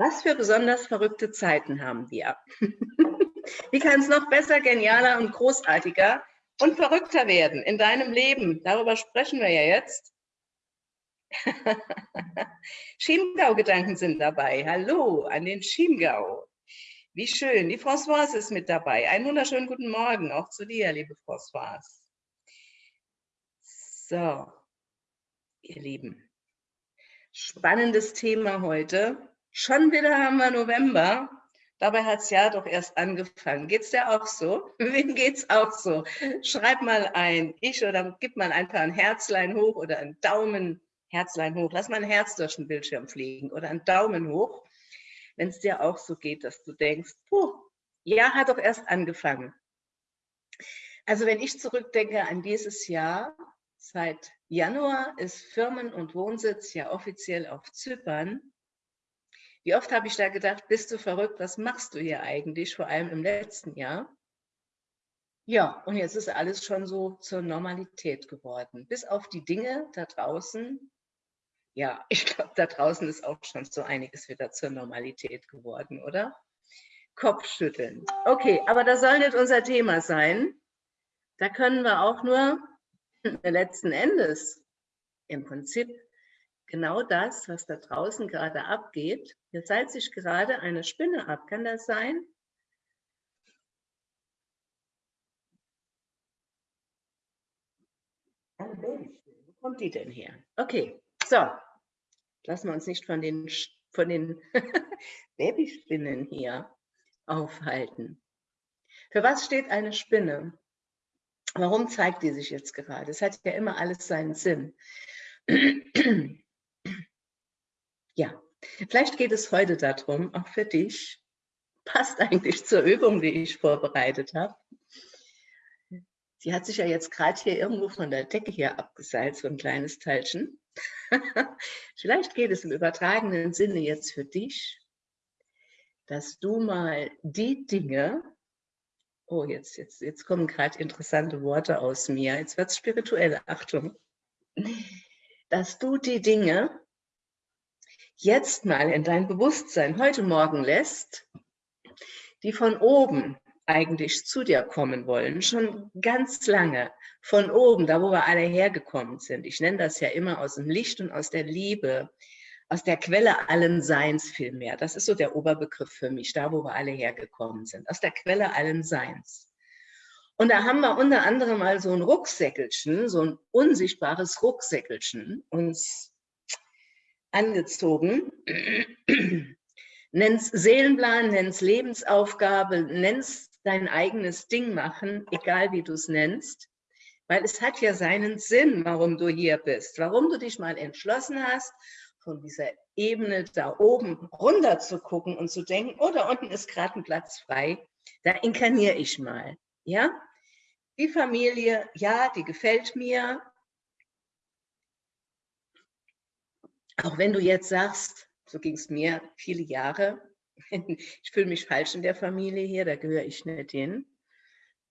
Was für besonders verrückte Zeiten haben wir. Wie kann es noch besser, genialer und großartiger und verrückter werden in deinem Leben? Darüber sprechen wir ja jetzt. Chiemgau-Gedanken sind dabei. Hallo an den Chiemgau. Wie schön. Die Françoise ist mit dabei. Einen wunderschönen guten Morgen auch zu dir, liebe Françoise. So, ihr Lieben. Spannendes Thema heute. Schon wieder haben wir November. Dabei hat es ja doch erst angefangen. Geht es dir auch so? Wem geht es auch so? Schreib mal ein Ich oder gib mal einfach ein Herzlein hoch oder ein Daumen, Herzlein hoch. Lass mal ein Herz durch den Bildschirm fliegen oder ein Daumen hoch, wenn es dir auch so geht, dass du denkst, puh, ja, hat doch erst angefangen. Also wenn ich zurückdenke an dieses Jahr, seit Januar ist Firmen- und Wohnsitz ja offiziell auf Zypern. Wie oft habe ich da gedacht, bist du verrückt, was machst du hier eigentlich, vor allem im letzten Jahr? Ja, und jetzt ist alles schon so zur Normalität geworden. Bis auf die Dinge da draußen. Ja, ich glaube, da draußen ist auch schon so einiges wieder zur Normalität geworden, oder? Kopfschütteln. Okay, aber das soll nicht unser Thema sein. Da können wir auch nur letzten Endes im Prinzip genau das, was da draußen gerade abgeht. Hier seilt sich gerade eine Spinne ab. Kann das sein? Wo kommt die denn her? Okay, so. Lassen wir uns nicht von den, von den Babyspinnen hier aufhalten. Für was steht eine Spinne? Warum zeigt die sich jetzt gerade? Es hat ja immer alles seinen Sinn. Ja, vielleicht geht es heute darum, auch für dich, passt eigentlich zur Übung, die ich vorbereitet habe. Sie hat sich ja jetzt gerade hier irgendwo von der Decke hier abgeseilt, so ein kleines Teilchen. vielleicht geht es im übertragenen Sinne jetzt für dich, dass du mal die Dinge, oh, jetzt, jetzt, jetzt kommen gerade interessante Worte aus mir, jetzt wird es spirituell, Achtung, dass du die Dinge, jetzt mal in dein Bewusstsein heute Morgen lässt, die von oben eigentlich zu dir kommen wollen, schon ganz lange, von oben, da wo wir alle hergekommen sind. Ich nenne das ja immer aus dem Licht und aus der Liebe, aus der Quelle allen Seins vielmehr. Das ist so der Oberbegriff für mich, da wo wir alle hergekommen sind, aus der Quelle allen Seins. Und da haben wir unter anderem mal so ein Rucksäckelchen, so ein unsichtbares Rucksäckelchen uns angezogen. nenn's Seelenplan, nenn's Lebensaufgabe, nenn's dein eigenes Ding machen, egal wie du es nennst. Weil es hat ja seinen Sinn, warum du hier bist, warum du dich mal entschlossen hast, von dieser Ebene da oben runter zu gucken und zu denken, oh, da unten ist gerade ein Platz frei, da inkarniere ich mal. Ja? Die Familie, ja, die gefällt mir, Auch wenn du jetzt sagst, so ging es mir viele Jahre, ich fühle mich falsch in der Familie hier, da gehöre ich nicht hin.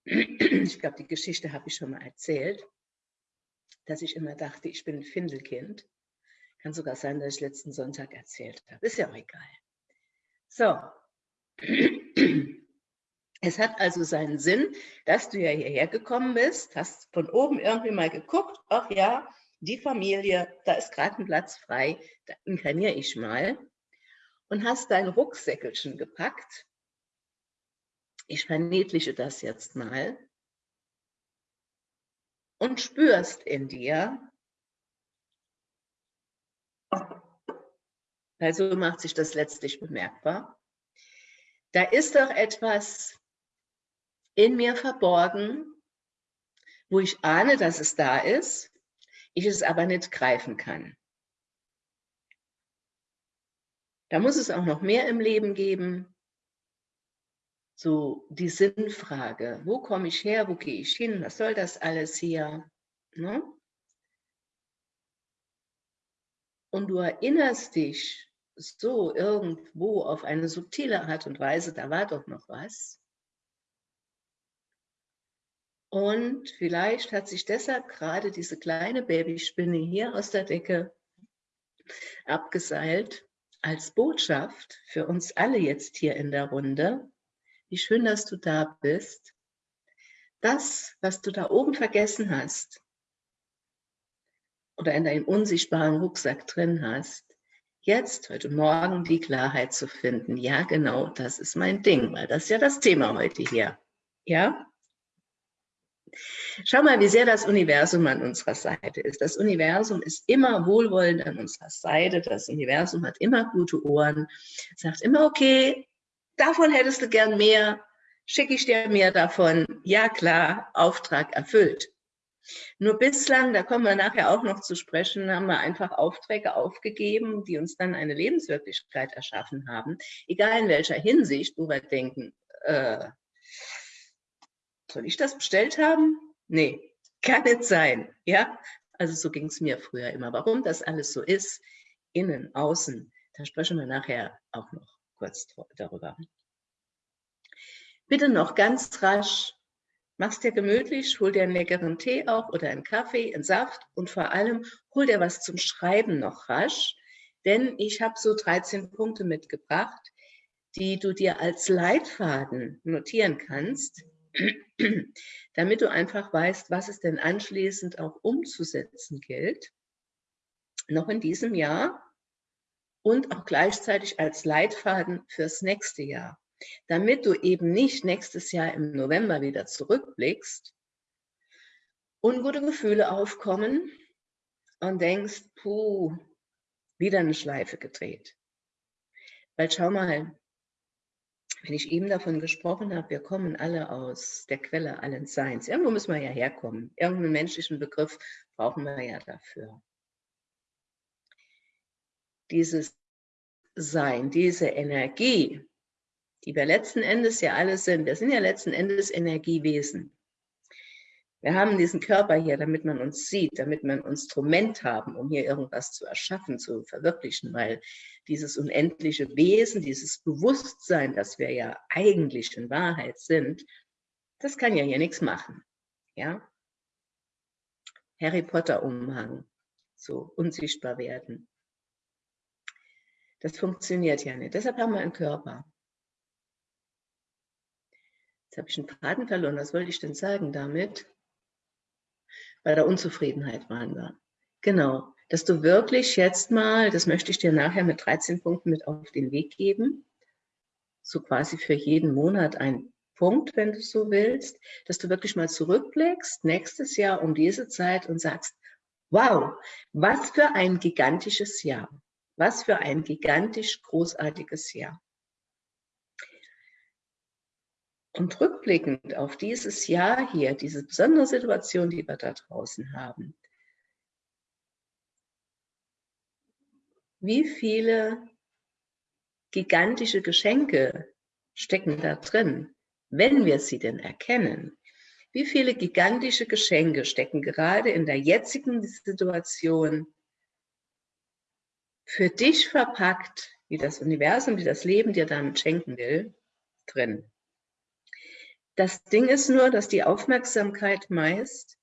Ich glaube, die Geschichte habe ich schon mal erzählt, dass ich immer dachte, ich bin ein Findelkind. Kann sogar sein, dass ich letzten Sonntag erzählt habe. Ist ja auch egal. So. Es hat also seinen Sinn, dass du ja hierher gekommen bist, hast von oben irgendwie mal geguckt, ach ja, die Familie, da ist gerade ein Platz frei, da inkarniere ich mal. Und hast dein Rucksäckelchen gepackt. Ich verniedliche das jetzt mal. Und spürst in dir, also macht sich das letztlich bemerkbar, da ist doch etwas in mir verborgen, wo ich ahne, dass es da ist, ich es aber nicht greifen kann. Da muss es auch noch mehr im Leben geben. So die Sinnfrage, wo komme ich her, wo gehe ich hin, was soll das alles hier? Ne? Und du erinnerst dich so irgendwo auf eine subtile Art und Weise, da war doch noch was. Und vielleicht hat sich deshalb gerade diese kleine Babyspinne hier aus der Decke abgeseilt als Botschaft für uns alle jetzt hier in der Runde, wie schön, dass du da bist, das, was du da oben vergessen hast oder in deinem unsichtbaren Rucksack drin hast, jetzt, heute Morgen, die Klarheit zu finden. Ja, genau, das ist mein Ding, weil das ist ja das Thema heute hier. Ja? Schau mal, wie sehr das Universum an unserer Seite ist. Das Universum ist immer wohlwollend an unserer Seite. Das Universum hat immer gute Ohren, sagt immer, okay, davon hättest du gern mehr, schicke ich dir mehr davon. Ja, klar, Auftrag erfüllt. Nur bislang, da kommen wir nachher auch noch zu sprechen, haben wir einfach Aufträge aufgegeben, die uns dann eine Lebenswirklichkeit erschaffen haben, egal in welcher Hinsicht, wo wir denken, äh, soll ich das bestellt haben? Nee, kann nicht sein. Ja, also so ging es mir früher immer. Warum das alles so ist, innen, außen, da sprechen wir nachher auch noch kurz darüber. Bitte noch ganz rasch, mach's dir gemütlich, hol dir einen leckeren Tee auch oder einen Kaffee, einen Saft und vor allem hol dir was zum Schreiben noch rasch, denn ich habe so 13 Punkte mitgebracht, die du dir als Leitfaden notieren kannst, damit du einfach weißt, was es denn anschließend auch umzusetzen gilt, noch in diesem Jahr und auch gleichzeitig als Leitfaden fürs nächste Jahr, damit du eben nicht nächstes Jahr im November wieder zurückblickst, ungute Gefühle aufkommen und denkst, puh, wieder eine Schleife gedreht. Weil schau mal, wenn ich eben davon gesprochen habe, wir kommen alle aus der Quelle allen Seins. Irgendwo müssen wir ja herkommen. Irgendeinen menschlichen Begriff brauchen wir ja dafür. Dieses Sein, diese Energie, die wir letzten Endes ja alle sind, wir sind ja letzten Endes Energiewesen. Wir haben diesen Körper hier, damit man uns sieht, damit wir ein Instrument haben, um hier irgendwas zu erschaffen, zu verwirklichen, weil dieses unendliche Wesen, dieses Bewusstsein, das wir ja eigentlich in Wahrheit sind, das kann ja hier nichts machen. Ja? Harry Potter Umhang, so unsichtbar werden. Das funktioniert ja nicht. Deshalb haben wir einen Körper. Jetzt habe ich einen Faden verloren. Was wollte ich denn sagen damit? Bei der Unzufriedenheit waren wir. Genau, dass du wirklich jetzt mal, das möchte ich dir nachher mit 13 Punkten mit auf den Weg geben, so quasi für jeden Monat ein Punkt, wenn du so willst, dass du wirklich mal zurückblickst, nächstes Jahr um diese Zeit und sagst, wow, was für ein gigantisches Jahr, was für ein gigantisch großartiges Jahr. Und rückblickend auf dieses Jahr hier, diese besondere Situation, die wir da draußen haben, wie viele gigantische Geschenke stecken da drin, wenn wir sie denn erkennen? Wie viele gigantische Geschenke stecken gerade in der jetzigen Situation für dich verpackt, wie das Universum, wie das Leben dir damit schenken will, drin? Das Ding ist nur, dass die Aufmerksamkeit meist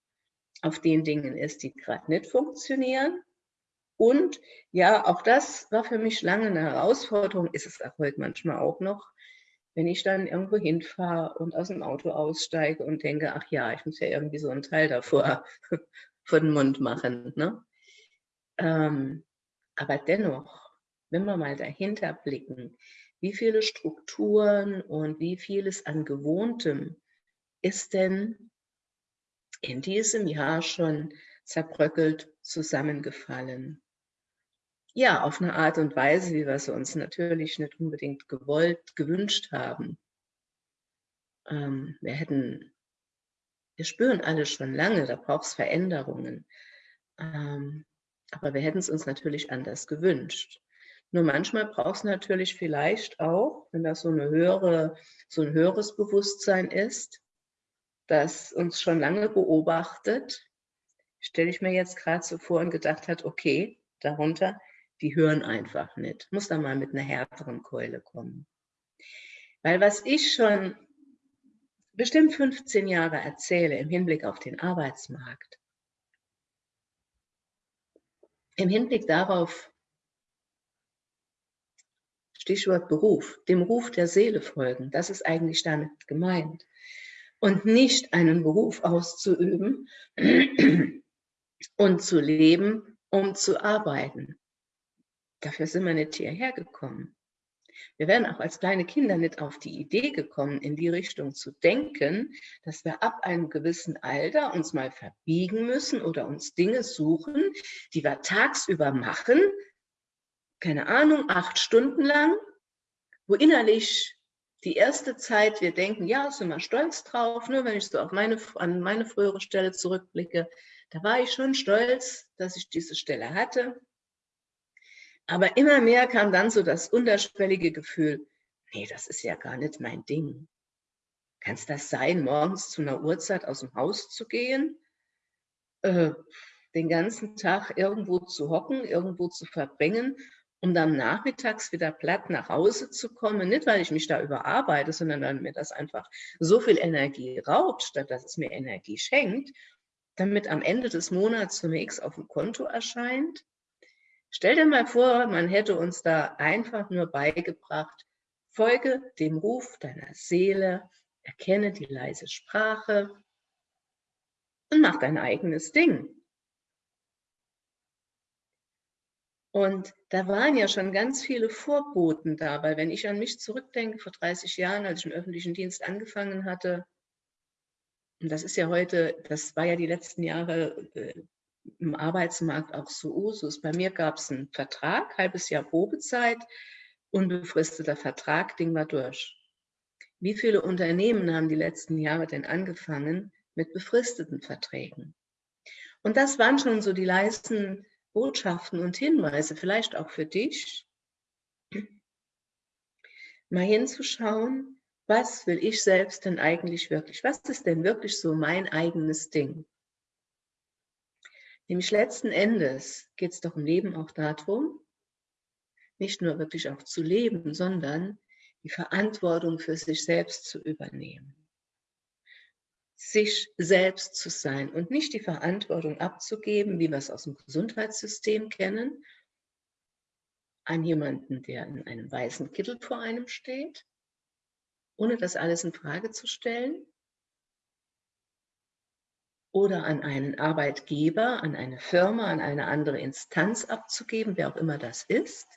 auf den Dingen ist, die gerade nicht funktionieren. Und ja, auch das war für mich lange eine Herausforderung, ist es auch heute manchmal auch noch, wenn ich dann irgendwo hinfahre und aus dem Auto aussteige und denke, ach ja, ich muss ja irgendwie so einen Teil davor vor den Mund machen. Ne? Ähm, aber dennoch, wenn wir mal dahinter blicken, wie viele Strukturen und wie vieles an Gewohntem ist denn in diesem Jahr schon zerbröckelt zusammengefallen? Ja, auf eine Art und Weise, wie wir es uns natürlich nicht unbedingt gewollt, gewünscht haben. Ähm, wir hätten, wir spüren alle schon lange, da braucht es Veränderungen. Ähm, aber wir hätten es uns natürlich anders gewünscht. Nur manchmal braucht es natürlich vielleicht auch, wenn das so, eine höhere, so ein höheres Bewusstsein ist, das uns schon lange beobachtet, stelle ich mir jetzt gerade so vor und gedacht hat, okay, darunter, die hören einfach nicht. Muss da mal mit einer härteren Keule kommen. Weil was ich schon bestimmt 15 Jahre erzähle im Hinblick auf den Arbeitsmarkt, im Hinblick darauf, Stichwort Beruf, dem Ruf der Seele folgen. Das ist eigentlich damit gemeint. Und nicht einen Beruf auszuüben und zu leben, um zu arbeiten. Dafür sind wir nicht hierher gekommen. Wir wären auch als kleine Kinder nicht auf die Idee gekommen, in die Richtung zu denken, dass wir ab einem gewissen Alter uns mal verbiegen müssen oder uns Dinge suchen, die wir tagsüber machen, keine Ahnung, acht Stunden lang, wo innerlich die erste Zeit wir denken, ja, sind wir stolz drauf, nur wenn ich so auf meine, an meine frühere Stelle zurückblicke, da war ich schon stolz, dass ich diese Stelle hatte. Aber immer mehr kam dann so das unterschwellige Gefühl, nee, das ist ja gar nicht mein Ding. Kann es das sein, morgens zu einer Uhrzeit aus dem Haus zu gehen, äh, den ganzen Tag irgendwo zu hocken, irgendwo zu verbringen, um dann nachmittags wieder platt nach Hause zu kommen, nicht weil ich mich da überarbeite, sondern weil mir das einfach so viel Energie raubt, statt dass es mir Energie schenkt, damit am Ende des Monats X auf dem Konto erscheint. Stell dir mal vor, man hätte uns da einfach nur beigebracht, folge dem Ruf deiner Seele, erkenne die leise Sprache und mach dein eigenes Ding. Und da waren ja schon ganz viele Vorboten da, weil wenn ich an mich zurückdenke, vor 30 Jahren, als ich im öffentlichen Dienst angefangen hatte, und das ist ja heute, das war ja die letzten Jahre äh, im Arbeitsmarkt auch so Usus. Bei mir gab es einen Vertrag, halbes Jahr Probezeit, unbefristeter Vertrag, Ding war durch. Wie viele Unternehmen haben die letzten Jahre denn angefangen mit befristeten Verträgen? Und das waren schon so die leisen Botschaften und Hinweise, vielleicht auch für dich, mal hinzuschauen, was will ich selbst denn eigentlich wirklich? Was ist denn wirklich so mein eigenes Ding? Nämlich letzten Endes geht es doch im Leben auch darum, nicht nur wirklich auch zu leben, sondern die Verantwortung für sich selbst zu übernehmen. Sich selbst zu sein und nicht die Verantwortung abzugeben, wie wir es aus dem Gesundheitssystem kennen, an jemanden, der in einem weißen Kittel vor einem steht, ohne das alles in Frage zu stellen, oder an einen Arbeitgeber, an eine Firma, an eine andere Instanz abzugeben, wer auch immer das ist,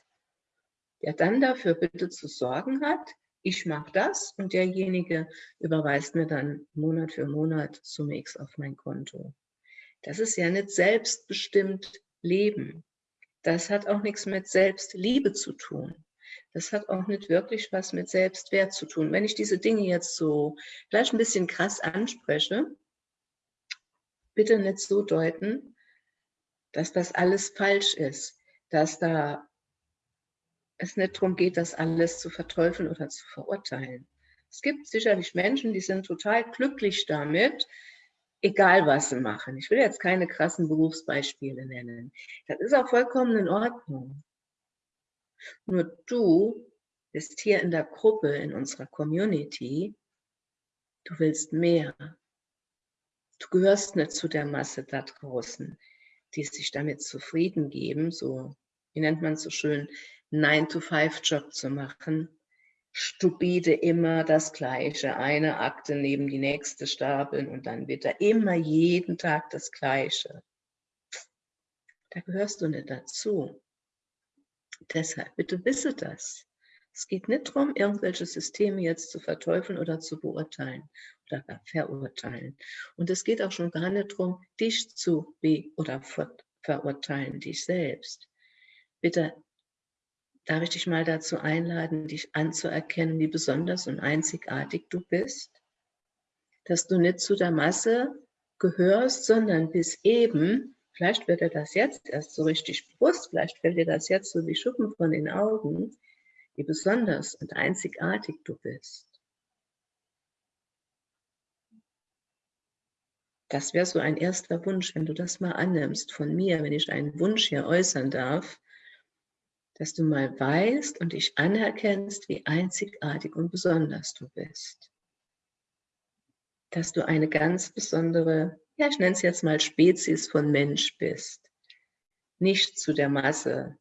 der dann dafür bitte zu sorgen hat, ich mache das und derjenige überweist mir dann Monat für Monat Summe X auf mein Konto. Das ist ja nicht selbstbestimmt Leben. Das hat auch nichts mit Selbstliebe zu tun. Das hat auch nicht wirklich was mit Selbstwert zu tun. Wenn ich diese Dinge jetzt so vielleicht ein bisschen krass anspreche, bitte nicht so deuten, dass das alles falsch ist, dass da es nicht darum geht, das alles zu verteufeln oder zu verurteilen. Es gibt sicherlich Menschen, die sind total glücklich damit, egal was sie machen. Ich will jetzt keine krassen Berufsbeispiele nennen. Das ist auch vollkommen in Ordnung. Nur du bist hier in der Gruppe, in unserer Community, du willst mehr. Du gehörst nicht zu der Masse da draußen, die sich damit zufrieden geben, so, wie nennt man es so schön, 9-to-5-Job zu machen. Stupide immer das Gleiche, eine Akte neben die nächste stapeln und dann wieder immer jeden Tag das Gleiche. Da gehörst du nicht dazu. Deshalb bitte wisse das. Es geht nicht darum, irgendwelche Systeme jetzt zu verteufeln oder zu beurteilen oder gar verurteilen. Und es geht auch schon gar nicht darum, dich zu be- oder verurteilen, dich selbst. Bitte darf ich dich mal dazu einladen, dich anzuerkennen, wie besonders und einzigartig du bist. Dass du nicht zu der Masse gehörst, sondern bis eben, vielleicht wird dir das jetzt erst so richtig bewusst, vielleicht fällt dir das jetzt so wie Schuppen von den Augen, wie besonders und einzigartig du bist. Das wäre so ein erster Wunsch, wenn du das mal annimmst von mir, wenn ich einen Wunsch hier äußern darf, dass du mal weißt und dich anerkennst, wie einzigartig und besonders du bist. Dass du eine ganz besondere, ja, ich nenne es jetzt mal Spezies von Mensch bist. Nicht zu der Masse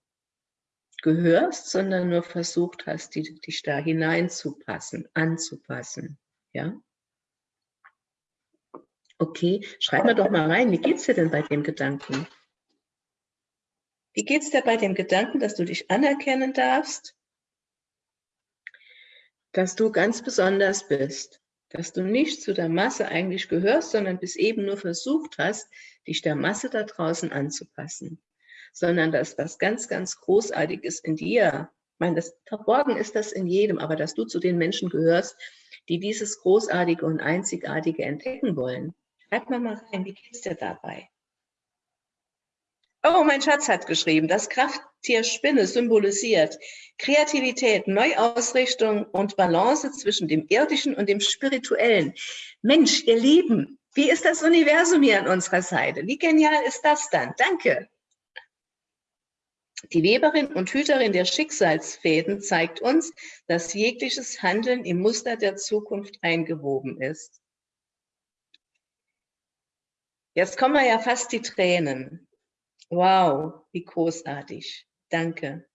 gehörst, sondern nur versucht hast, die, dich da hineinzupassen, anzupassen. Ja? Okay, schreib mir doch mal rein, wie geht es dir denn bei dem Gedanken? Wie geht es dir bei dem Gedanken, dass du dich anerkennen darfst, dass du ganz besonders bist, dass du nicht zu der Masse eigentlich gehörst, sondern bis eben nur versucht hast, dich der Masse da draußen anzupassen, sondern dass was ganz, ganz Großartiges in dir, ich meine, das, verborgen ist das in jedem, aber dass du zu den Menschen gehörst, die dieses Großartige und Einzigartige entdecken wollen. Schreib mal mal rein, wie geht es dir dabei? Oh, mein Schatz hat geschrieben, das Krafttier Spinne symbolisiert Kreativität, Neuausrichtung und Balance zwischen dem Irdischen und dem Spirituellen. Mensch, ihr Lieben, wie ist das Universum hier an unserer Seite? Wie genial ist das dann? Danke. Die Weberin und Hüterin der Schicksalsfäden zeigt uns, dass jegliches Handeln im Muster der Zukunft eingewoben ist. Jetzt kommen wir ja fast die Tränen. Wow, wie großartig. Danke.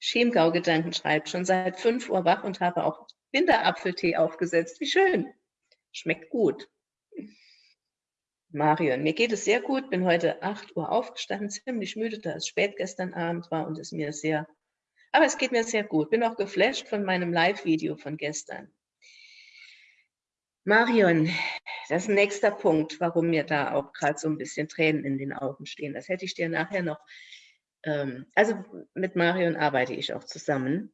Chiemgau-Gedanken schreibt, schon seit 5 Uhr wach und habe auch Winterapfeltee aufgesetzt. Wie schön. Schmeckt gut. Marion, mir geht es sehr gut, bin heute 8 Uhr aufgestanden, ziemlich müde, da es spät gestern Abend war und es mir sehr, aber es geht mir sehr gut. Bin auch geflasht von meinem Live-Video von gestern. Marion, das ist ein nächster Punkt, warum mir da auch gerade so ein bisschen Tränen in den Augen stehen. Das hätte ich dir nachher noch, ähm, also mit Marion arbeite ich auch zusammen.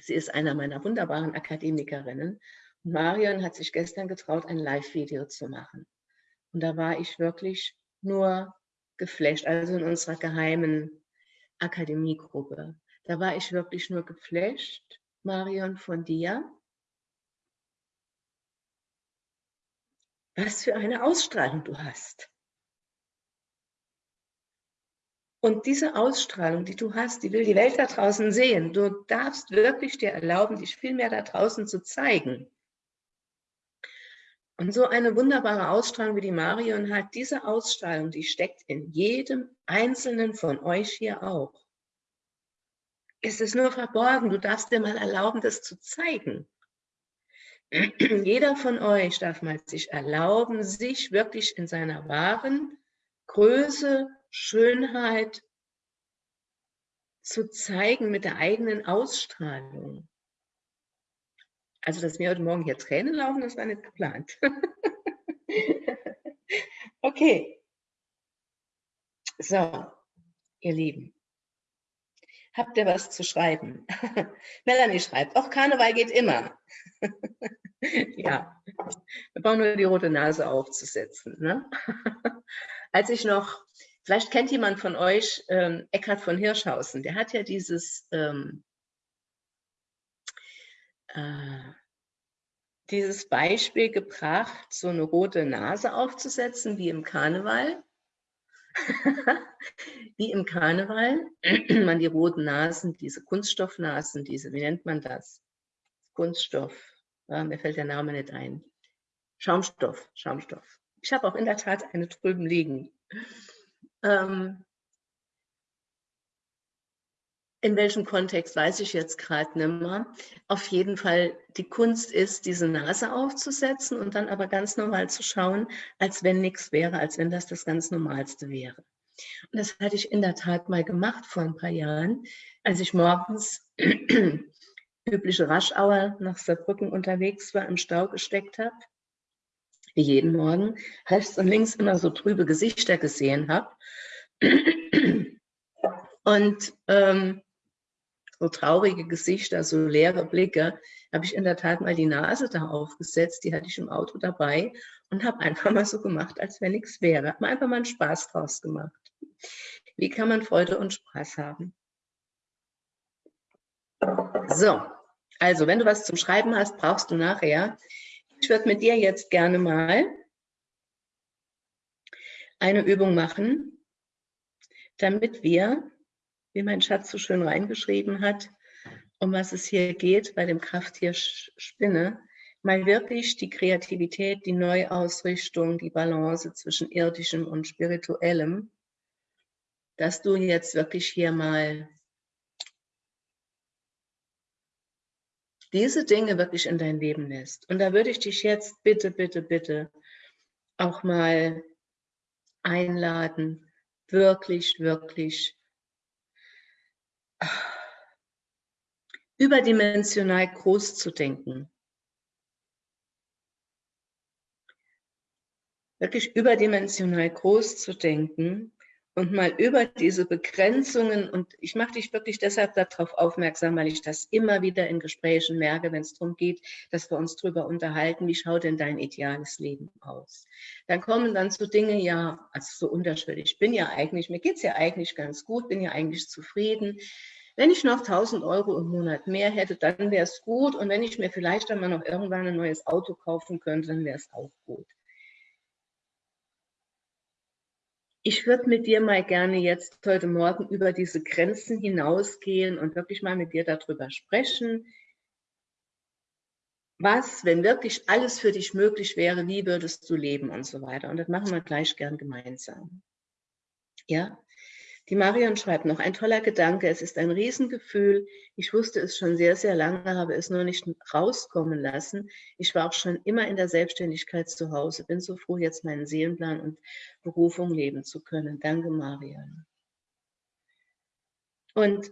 Sie ist einer meiner wunderbaren Akademikerinnen. Und Marion hat sich gestern getraut, ein Live-Video zu machen. Und da war ich wirklich nur geflasht, also in unserer geheimen Akademiegruppe. Da war ich wirklich nur geflasht, Marion, von dir was für eine Ausstrahlung du hast. Und diese Ausstrahlung, die du hast, die will die Welt da draußen sehen. Du darfst wirklich dir erlauben, dich viel mehr da draußen zu zeigen. Und so eine wunderbare Ausstrahlung wie die Marion hat, diese Ausstrahlung, die steckt in jedem Einzelnen von euch hier auch. Es ist nur verborgen, du darfst dir mal erlauben, das zu zeigen. Jeder von euch darf mal sich erlauben, sich wirklich in seiner wahren Größe, Schönheit zu zeigen mit der eigenen Ausstrahlung. Also, dass mir heute Morgen hier Tränen laufen, das war nicht geplant. okay. So, ihr Lieben. Habt ihr was zu schreiben? Melanie schreibt, auch Karneval geht immer. ja, wir brauchen nur die rote Nase aufzusetzen. Ne? Als ich noch, vielleicht kennt jemand von euch ähm, Eckhard von Hirschhausen, der hat ja dieses, ähm, äh, dieses Beispiel gebracht, so eine rote Nase aufzusetzen, wie im Karneval. wie im Karneval, man die roten Nasen, diese Kunststoffnasen, diese, wie nennt man das? Kunststoff, ja, mir fällt der Name nicht ein. Schaumstoff, Schaumstoff. Ich habe auch in der Tat eine drüben liegen. Ähm, in welchem Kontext weiß ich jetzt gerade nicht mehr. Auf jeden Fall, die Kunst ist, diese Nase aufzusetzen und dann aber ganz normal zu schauen, als wenn nichts wäre, als wenn das das ganz Normalste wäre. Und das hatte ich in der Tat mal gemacht vor ein paar Jahren, als ich morgens übliche Raschauer nach Saarbrücken unterwegs war, im Stau gesteckt habe, wie jeden Morgen, rechts und links immer so trübe Gesichter gesehen habe. Und ähm, so traurige Gesichter, so leere Blicke, habe ich in der Tat mal die Nase da aufgesetzt, die hatte ich im Auto dabei und habe einfach mal so gemacht, als wenn nichts wäre. Habe einfach mal einen Spaß draus gemacht. Wie kann man Freude und Spaß haben? So, also wenn du was zum Schreiben hast, brauchst du nachher. Ich würde mit dir jetzt gerne mal eine Übung machen, damit wir wie mein Schatz so schön reingeschrieben hat, um was es hier geht bei dem Krafttier Spinne, mal wirklich die Kreativität, die Neuausrichtung, die Balance zwischen irdischem und spirituellem, dass du jetzt wirklich hier mal diese Dinge wirklich in dein Leben lässt. Und da würde ich dich jetzt bitte, bitte, bitte auch mal einladen, wirklich, wirklich überdimensional groß zu denken. Wirklich überdimensional groß zu denken und mal über diese Begrenzungen, und ich mache dich wirklich deshalb darauf aufmerksam, weil ich das immer wieder in Gesprächen merke, wenn es darum geht, dass wir uns darüber unterhalten, wie schaut denn dein ideales Leben aus? Dann kommen dann so Dinge, ja, also so unterschwellig, ich bin ja eigentlich, mir geht es ja eigentlich ganz gut, bin ja eigentlich zufrieden. Wenn ich noch 1000 Euro im Monat mehr hätte, dann wäre es gut. Und wenn ich mir vielleicht einmal noch irgendwann ein neues Auto kaufen könnte, dann wäre es auch gut. Ich würde mit dir mal gerne jetzt heute Morgen über diese Grenzen hinausgehen und wirklich mal mit dir darüber sprechen. Was, wenn wirklich alles für dich möglich wäre, wie würdest du leben und so weiter. Und das machen wir gleich gern gemeinsam. Ja, die Marion schreibt noch, ein toller Gedanke, es ist ein Riesengefühl. Ich wusste es schon sehr, sehr lange, habe es nur nicht rauskommen lassen. Ich war auch schon immer in der Selbstständigkeit zu Hause, bin so froh, jetzt meinen Seelenplan und Berufung leben zu können. Danke, Marion. Und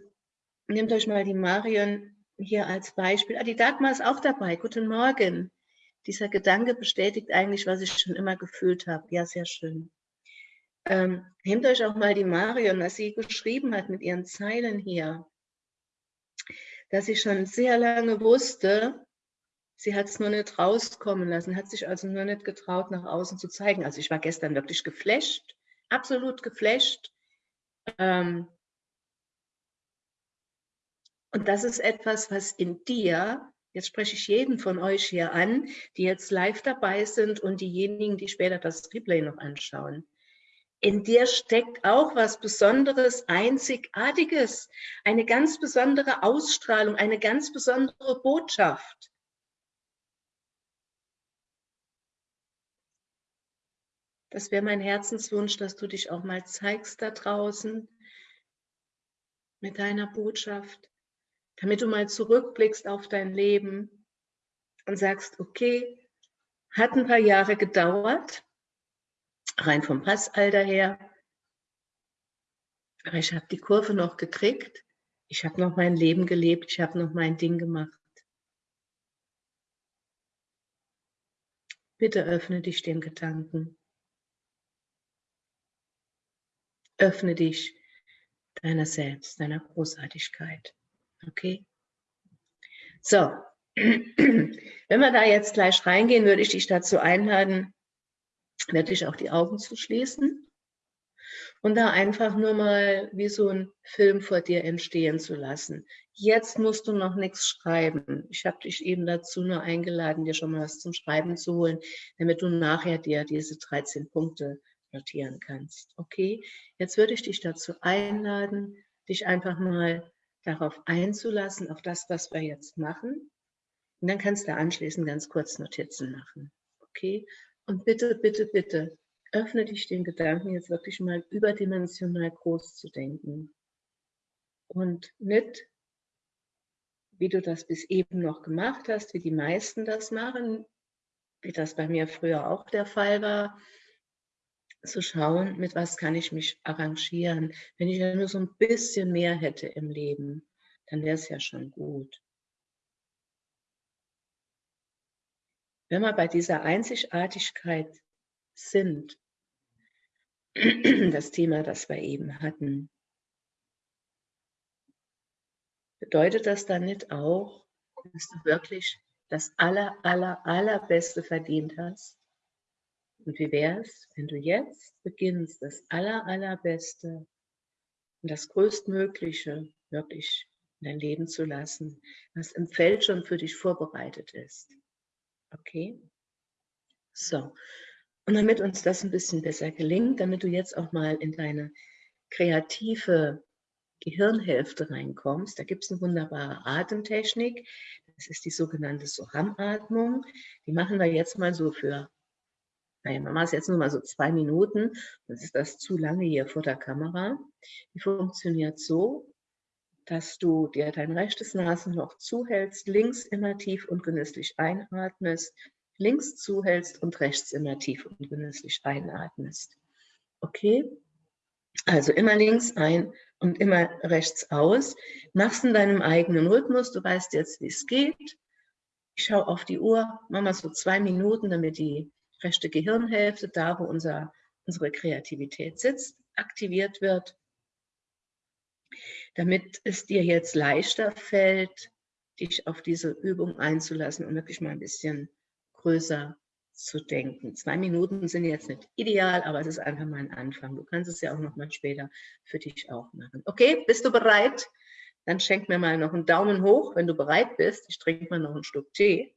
nehmt euch mal die Marion hier als Beispiel. Ah, die Dagmar ist auch dabei. Guten Morgen. Dieser Gedanke bestätigt eigentlich, was ich schon immer gefühlt habe. Ja, sehr schön. Ähm, nehmt euch auch mal die Marion, was sie geschrieben hat mit ihren Zeilen hier, dass sie schon sehr lange wusste, sie hat es nur nicht rauskommen lassen, hat sich also nur nicht getraut, nach außen zu zeigen. Also ich war gestern wirklich geflasht, absolut geflasht. Ähm, und das ist etwas, was in dir, jetzt spreche ich jeden von euch hier an, die jetzt live dabei sind und diejenigen, die später das Replay noch anschauen in dir steckt auch was Besonderes, Einzigartiges, eine ganz besondere Ausstrahlung, eine ganz besondere Botschaft. Das wäre mein Herzenswunsch, dass du dich auch mal zeigst da draußen mit deiner Botschaft, damit du mal zurückblickst auf dein Leben und sagst, okay, hat ein paar Jahre gedauert, rein vom Passalter her. Aber ich habe die Kurve noch gekriegt. Ich habe noch mein Leben gelebt. Ich habe noch mein Ding gemacht. Bitte öffne dich dem Gedanken. Öffne dich deiner selbst, deiner Großartigkeit. Okay? So, wenn wir da jetzt gleich reingehen, würde ich dich dazu einladen, wirklich auch die Augen zu schließen und da einfach nur mal wie so ein Film vor dir entstehen zu lassen. Jetzt musst du noch nichts schreiben. Ich habe dich eben dazu nur eingeladen, dir schon mal was zum Schreiben zu holen, damit du nachher dir diese 13 Punkte notieren kannst. Okay, jetzt würde ich dich dazu einladen, dich einfach mal darauf einzulassen, auf das, was wir jetzt machen. Und dann kannst du anschließend ganz kurz Notizen machen. Okay, und bitte, bitte, bitte, öffne dich den Gedanken, jetzt wirklich mal überdimensional groß zu denken. Und nicht, wie du das bis eben noch gemacht hast, wie die meisten das machen, wie das bei mir früher auch der Fall war, zu schauen, mit was kann ich mich arrangieren. Wenn ich ja nur so ein bisschen mehr hätte im Leben, dann wäre es ja schon gut. Wenn wir bei dieser Einzigartigkeit sind, das Thema, das wir eben hatten, bedeutet das dann nicht auch, dass du wirklich das aller, aller, allerbeste verdient hast? Und wie wäre es, wenn du jetzt beginnst, das aller, allerbeste und das größtmögliche wirklich in dein Leben zu lassen, was im Feld schon für dich vorbereitet ist? Okay. So. Und damit uns das ein bisschen besser gelingt, damit du jetzt auch mal in deine kreative Gehirnhälfte reinkommst, da gibt es eine wunderbare Atemtechnik. Das ist die sogenannte Soham-Atmung. Die machen wir jetzt mal so für, naja, man macht es jetzt nur mal so zwei Minuten. Das ist das zu lange hier vor der Kamera. Die funktioniert so. Dass du dir dein rechtes Nasenloch zuhältst, links immer tief und genüsslich einatmest, links zuhältst und rechts immer tief und genüsslich einatmest. Okay? Also immer links ein und immer rechts aus. Machst in deinem eigenen Rhythmus. Du weißt jetzt, wie es geht. Ich schaue auf die Uhr, mach mal so zwei Minuten, damit die rechte Gehirnhälfte, da wo unser, unsere Kreativität sitzt, aktiviert wird damit es dir jetzt leichter fällt, dich auf diese Übung einzulassen und wirklich mal ein bisschen größer zu denken. Zwei Minuten sind jetzt nicht ideal, aber es ist einfach mal ein Anfang. Du kannst es ja auch noch mal später für dich auch machen. Okay, bist du bereit? Dann schenk mir mal noch einen Daumen hoch, wenn du bereit bist. Ich trinke mal noch einen Schluck Tee.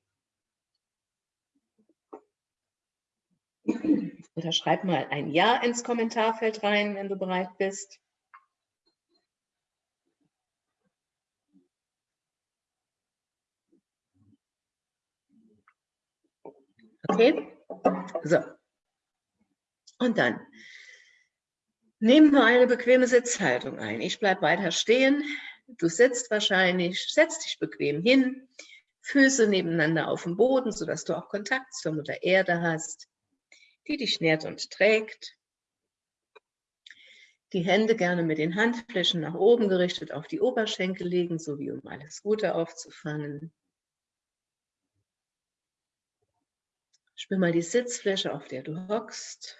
Oder schreib mal ein Ja ins Kommentarfeld rein, wenn du bereit bist. Okay? So. Und dann nehmen wir eine bequeme Sitzhaltung ein. Ich bleibe weiter stehen. Du sitzt wahrscheinlich, setz dich bequem hin, Füße nebeneinander auf dem Boden, sodass du auch Kontakt zur Mutter Erde hast, die dich nährt und trägt. Die Hände gerne mit den Handflächen nach oben gerichtet auf die Oberschenkel legen, so wie um alles Gute aufzufangen. Spür mal die Sitzfläche, auf der du hockst.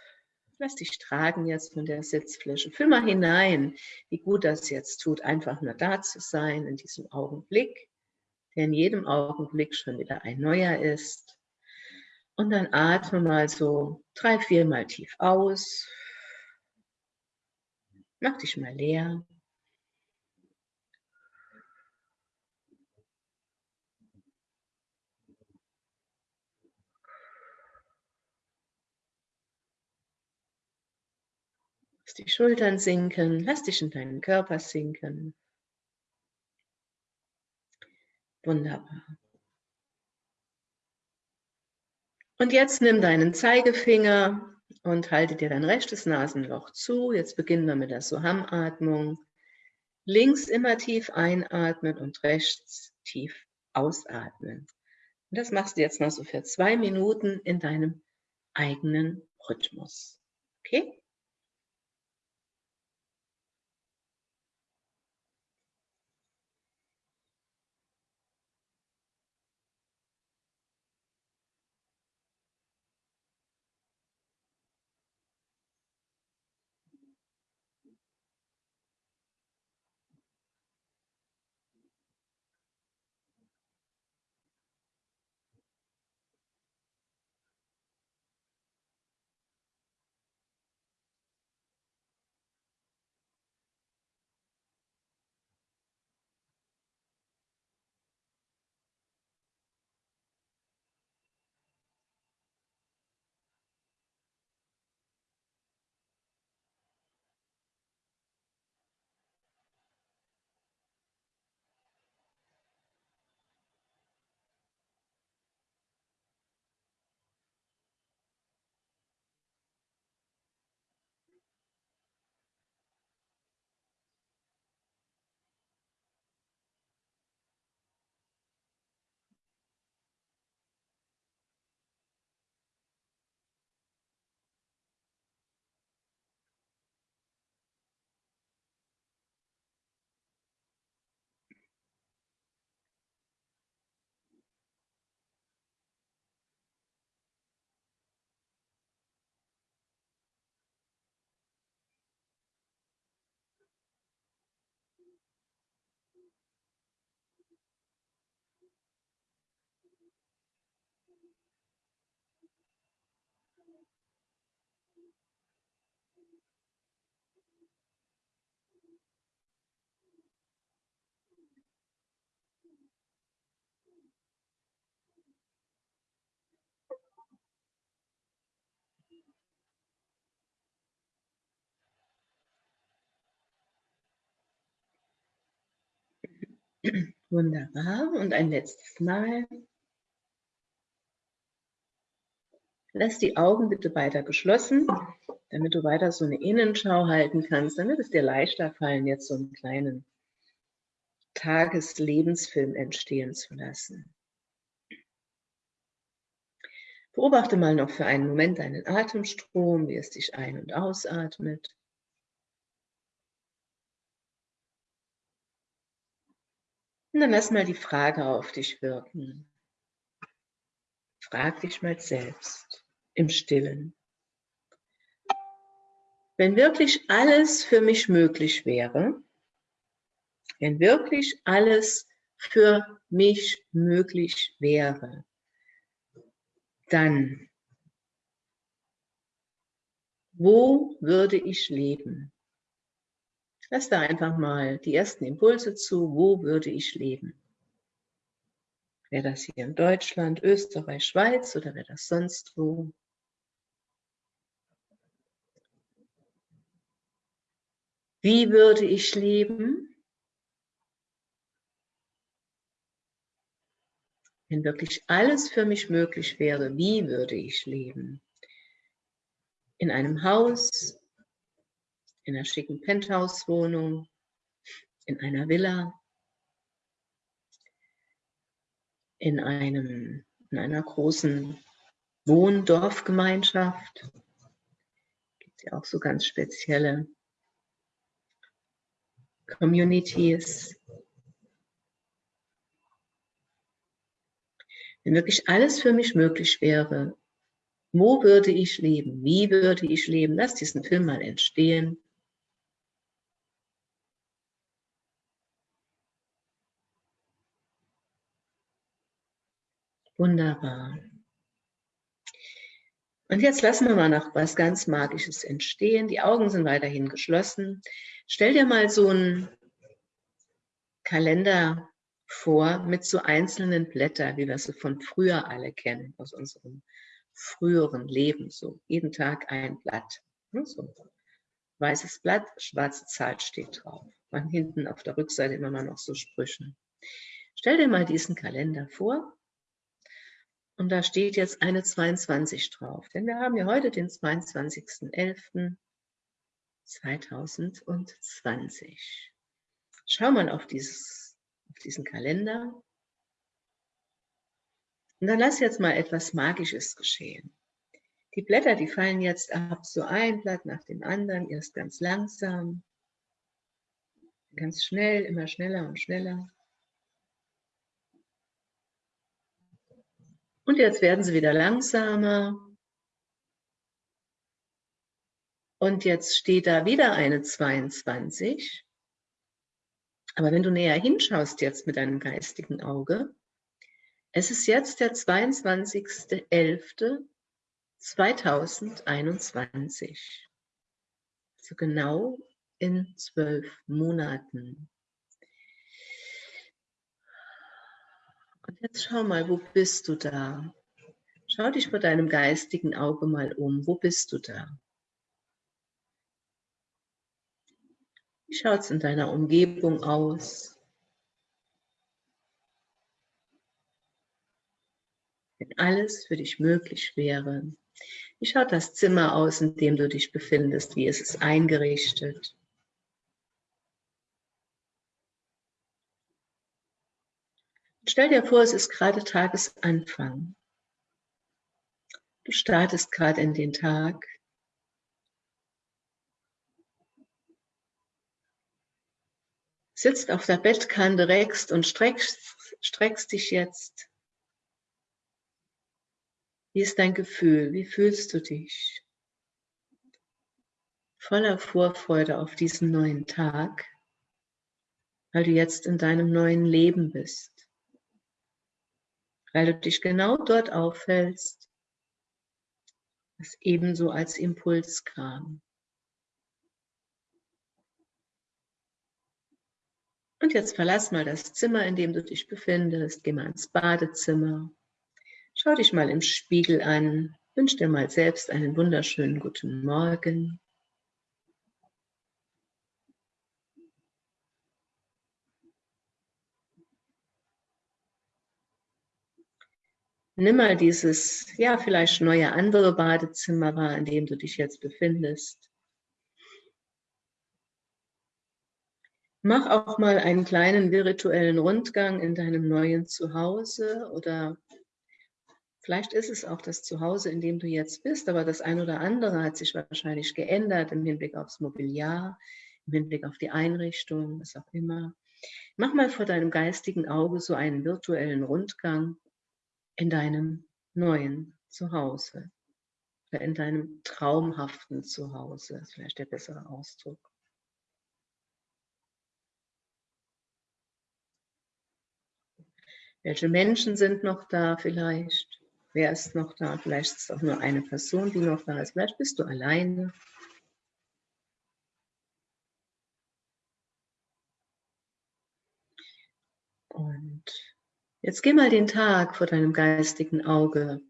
Lass dich tragen jetzt von der Sitzfläche. Fühl mal hinein, wie gut das jetzt tut, einfach nur da zu sein in diesem Augenblick, der in jedem Augenblick schon wieder ein neuer ist. Und dann atme mal so drei, vier Mal tief aus. Mach dich mal leer. Die Schultern sinken, lass dich in deinen Körper sinken. Wunderbar. Und jetzt nimm deinen Zeigefinger und halte dir dein rechtes Nasenloch zu. Jetzt beginnen wir mit der Soham-Atmung. Links immer tief einatmen und rechts tief ausatmen. Und das machst du jetzt mal so für zwei Minuten in deinem eigenen Rhythmus. Okay? Wunderbar. Und ein letztes Mal. Lass die Augen bitte weiter geschlossen, damit du weiter so eine Innenschau halten kannst, damit es dir leichter fallen, jetzt so einen kleinen Tageslebensfilm entstehen zu lassen. Beobachte mal noch für einen Moment deinen Atemstrom, wie es dich ein- und ausatmet. Und dann lass mal die Frage auf dich wirken. Frag dich mal selbst im Stillen. Wenn wirklich alles für mich möglich wäre, wenn wirklich alles für mich möglich wäre, dann wo würde ich leben? Lass da einfach mal die ersten Impulse zu, wo würde ich leben? Wäre das hier in Deutschland, Österreich, Schweiz oder wäre das sonst wo? Wie würde ich leben? Wenn wirklich alles für mich möglich wäre, wie würde ich leben? In einem Haus, in einer schicken Penthouse-Wohnung, in einer Villa, in, einem, in einer großen Wohndorfgemeinschaft. Gibt ja auch so ganz spezielle Communities. Wenn wirklich alles für mich möglich wäre, wo würde ich leben? Wie würde ich leben? Lass diesen Film mal entstehen. Wunderbar. Und jetzt lassen wir mal noch was ganz Magisches entstehen. Die Augen sind weiterhin geschlossen. Stell dir mal so einen Kalender vor mit so einzelnen Blättern, wie wir sie von früher alle kennen, aus unserem früheren Leben. So jeden Tag ein Blatt. Ne, so. Weißes Blatt, schwarze Zahl steht drauf. Und hinten auf der Rückseite immer mal noch so Sprüche. Stell dir mal diesen Kalender vor und da steht jetzt eine 22 drauf, denn wir haben ja heute den 22.11.2020. Schau mal auf, dieses, auf diesen Kalender. Und dann lass jetzt mal etwas Magisches geschehen. Die Blätter, die fallen jetzt ab, so ein Blatt nach dem anderen, erst ganz langsam, ganz schnell, immer schneller und schneller. Und jetzt werden sie wieder langsamer. Und jetzt steht da wieder eine 22. Aber wenn du näher hinschaust jetzt mit deinem geistigen Auge, es ist jetzt der 22.11.2021. So genau in zwölf Monaten. Und jetzt schau mal, wo bist du da? Schau dich vor deinem geistigen Auge mal um. Wo bist du da? Wie schaut es in deiner Umgebung aus? Wenn alles für dich möglich wäre, wie schaut das Zimmer aus, in dem du dich befindest? Wie ist es eingerichtet? Stell dir vor, es ist gerade Tagesanfang. Du startest gerade in den Tag. Sitzt auf der Bettkante, reckst und streckst, streckst dich jetzt. Wie ist dein Gefühl? Wie fühlst du dich? Voller Vorfreude auf diesen neuen Tag, weil du jetzt in deinem neuen Leben bist weil du dich genau dort aufhältst, was ebenso als Impuls kam. Und jetzt verlass mal das Zimmer, in dem du dich befindest, geh mal ins Badezimmer, schau dich mal im Spiegel an, wünsch dir mal selbst einen wunderschönen guten Morgen. Nimm mal dieses, ja, vielleicht neue andere Badezimmer wahr, in dem du dich jetzt befindest. Mach auch mal einen kleinen virtuellen Rundgang in deinem neuen Zuhause oder vielleicht ist es auch das Zuhause, in dem du jetzt bist, aber das ein oder andere hat sich wahrscheinlich geändert im Hinblick aufs Mobiliar, im Hinblick auf die Einrichtung, was auch immer. Mach mal vor deinem geistigen Auge so einen virtuellen Rundgang in deinem neuen Zuhause oder in deinem traumhaften Zuhause, ist vielleicht der bessere Ausdruck. Welche Menschen sind noch da vielleicht? Wer ist noch da? Vielleicht ist es auch nur eine Person, die noch da ist. Vielleicht bist du alleine. Und jetzt geh mal den Tag vor deinem geistigen Auge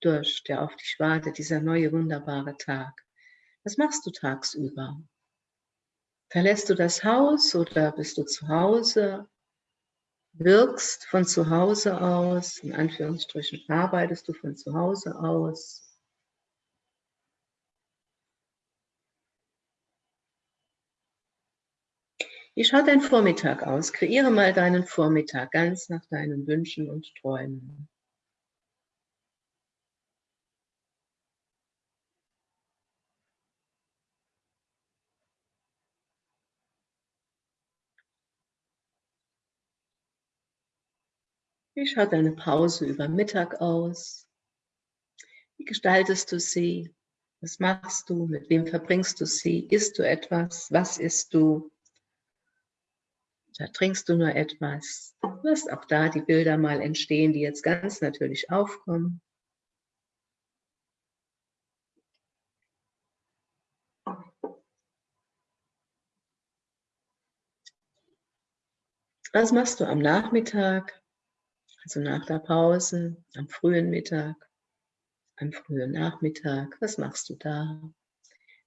durch, der auf dich wartet, dieser neue wunderbare Tag. Was machst du tagsüber? Verlässt du das Haus oder bist du zu Hause? wirkst von zu Hause aus, in Anführungsstrichen arbeitest du von zu Hause aus. Wie schaut dein Vormittag aus? Kreiere mal deinen Vormittag ganz nach deinen Wünschen und Träumen. Wie schaut deine Pause über Mittag aus? Wie gestaltest du sie? Was machst du? Mit wem verbringst du sie? Isst du etwas? Was isst du? Da trinkst du nur etwas. Lass auch da die Bilder mal entstehen, die jetzt ganz natürlich aufkommen. Was machst du am Nachmittag? Also nach der Pause, am frühen Mittag, am frühen Nachmittag, was machst du da?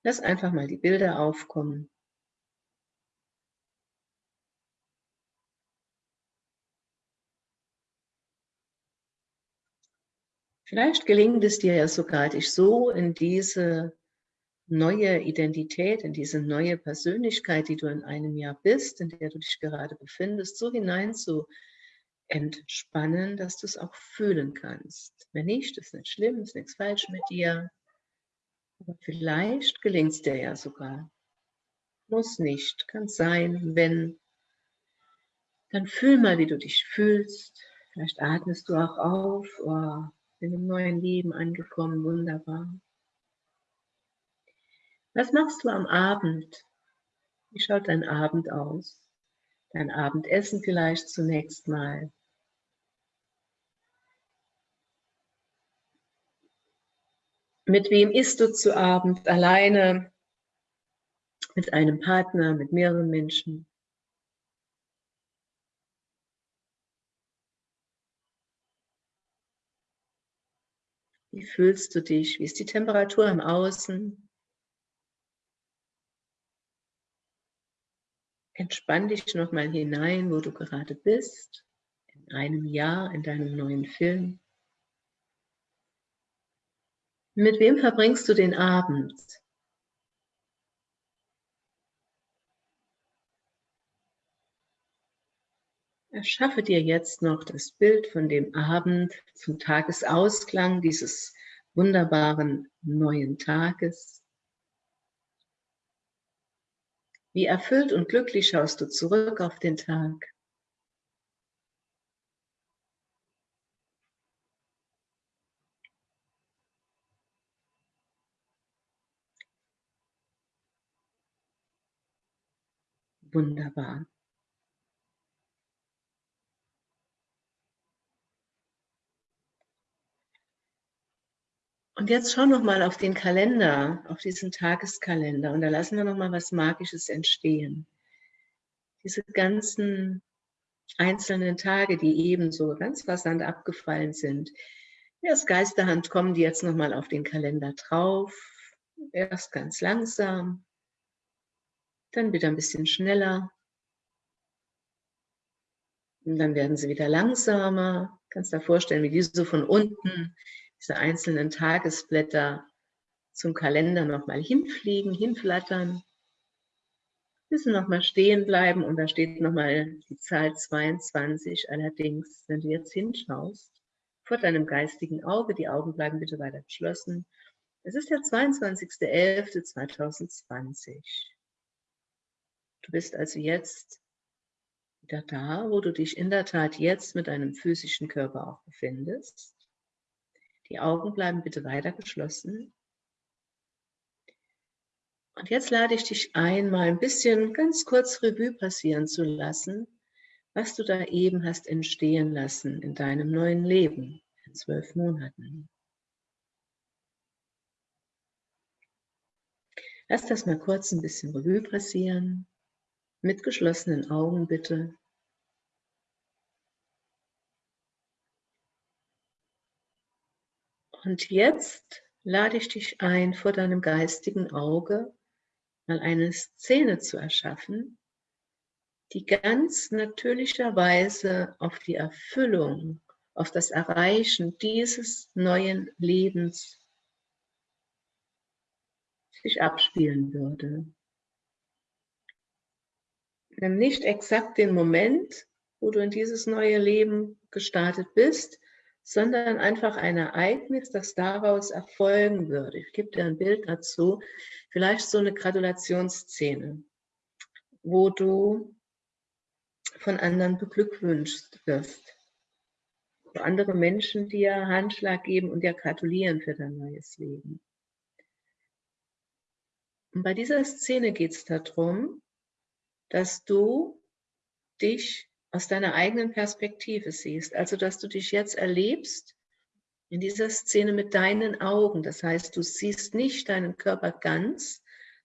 Lass einfach mal die Bilder aufkommen. Vielleicht gelingt es dir ja sogar, dich so in diese neue Identität, in diese neue Persönlichkeit, die du in einem Jahr bist, in der du dich gerade befindest, so hinein zu entspannen, dass du es auch fühlen kannst. Wenn nicht, ist nicht schlimm, ist nichts falsch mit dir. Aber vielleicht gelingt es dir ja sogar. Muss nicht, kann sein, wenn. Dann fühl mal, wie du dich fühlst. Vielleicht atmest du auch auf. Oh, in einem neuen Leben angekommen, wunderbar. Was machst du am Abend? Wie schaut dein Abend aus? Dein Abendessen vielleicht zunächst mal. Mit wem isst du zu Abend? Alleine? Mit einem Partner? Mit mehreren Menschen? Wie fühlst du dich? Wie ist die Temperatur im Außen? Entspann dich nochmal hinein, wo du gerade bist, in einem Jahr, in deinem neuen Film. Mit wem verbringst du den Abend? Erschaffe dir jetzt noch das Bild von dem Abend zum Tagesausklang dieses wunderbaren neuen Tages. Wie erfüllt und glücklich schaust du zurück auf den Tag. Wunderbar. Und jetzt schau noch mal auf den Kalender, auf diesen Tageskalender und da lassen wir noch mal was Magisches entstehen. Diese ganzen einzelnen Tage, die eben so ganz rasant abgefallen sind. Erst Geisterhand kommen die jetzt noch mal auf den Kalender drauf. Erst ganz langsam, dann wieder ein bisschen schneller. Und dann werden sie wieder langsamer. Kannst dir vorstellen, wie diese so von unten, diese einzelnen Tagesblätter zum Kalender nochmal hinfliegen, hinflattern. Müssen nochmal stehen bleiben und da steht nochmal die Zahl 22. Allerdings, wenn du jetzt hinschaust, vor deinem geistigen Auge, die Augen bleiben bitte weiter geschlossen. Es ist der 22.11.2020. Du bist also jetzt wieder da, wo du dich in der Tat jetzt mit deinem physischen Körper auch befindest. Die Augen bleiben bitte weiter geschlossen. Und jetzt lade ich dich ein, mal ein bisschen ganz kurz Revue passieren zu lassen, was du da eben hast entstehen lassen in deinem neuen Leben in zwölf Monaten. Lass das mal kurz ein bisschen Revue passieren. Mit geschlossenen Augen bitte. Und jetzt lade ich dich ein, vor deinem geistigen Auge mal eine Szene zu erschaffen, die ganz natürlicherweise auf die Erfüllung, auf das Erreichen dieses neuen Lebens sich abspielen würde. Nimm nicht exakt den Moment, wo du in dieses neue Leben gestartet bist, sondern einfach ein Ereignis, das daraus erfolgen würde. Ich gebe dir ein Bild dazu, vielleicht so eine Gratulationsszene, wo du von anderen beglückwünscht wirst, wo andere Menschen dir Handschlag geben und dir gratulieren für dein neues Leben. Und bei dieser Szene geht es darum, dass du dich aus deiner eigenen Perspektive siehst. Also, dass du dich jetzt erlebst in dieser Szene mit deinen Augen. Das heißt, du siehst nicht deinen Körper ganz,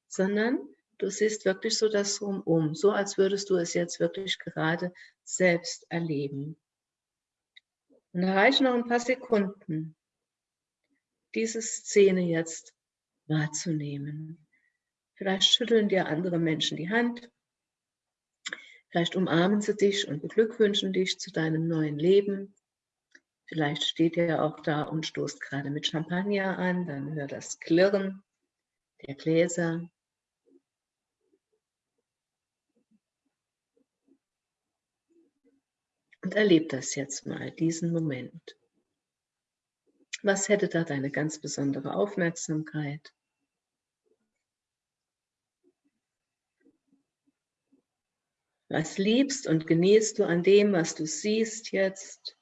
sondern du siehst wirklich so das Rumum, so als würdest du es jetzt wirklich gerade selbst erleben. Und da reichen noch ein paar Sekunden, diese Szene jetzt wahrzunehmen. Vielleicht schütteln dir andere Menschen die Hand, Vielleicht umarmen sie dich und beglückwünschen dich zu deinem neuen Leben. Vielleicht steht er auch da und stoßt gerade mit Champagner an, dann hör das Klirren der Gläser. Und erleb das jetzt mal, diesen Moment. Was hätte da deine ganz besondere Aufmerksamkeit? Was liebst und genießt du an dem, was du siehst jetzt,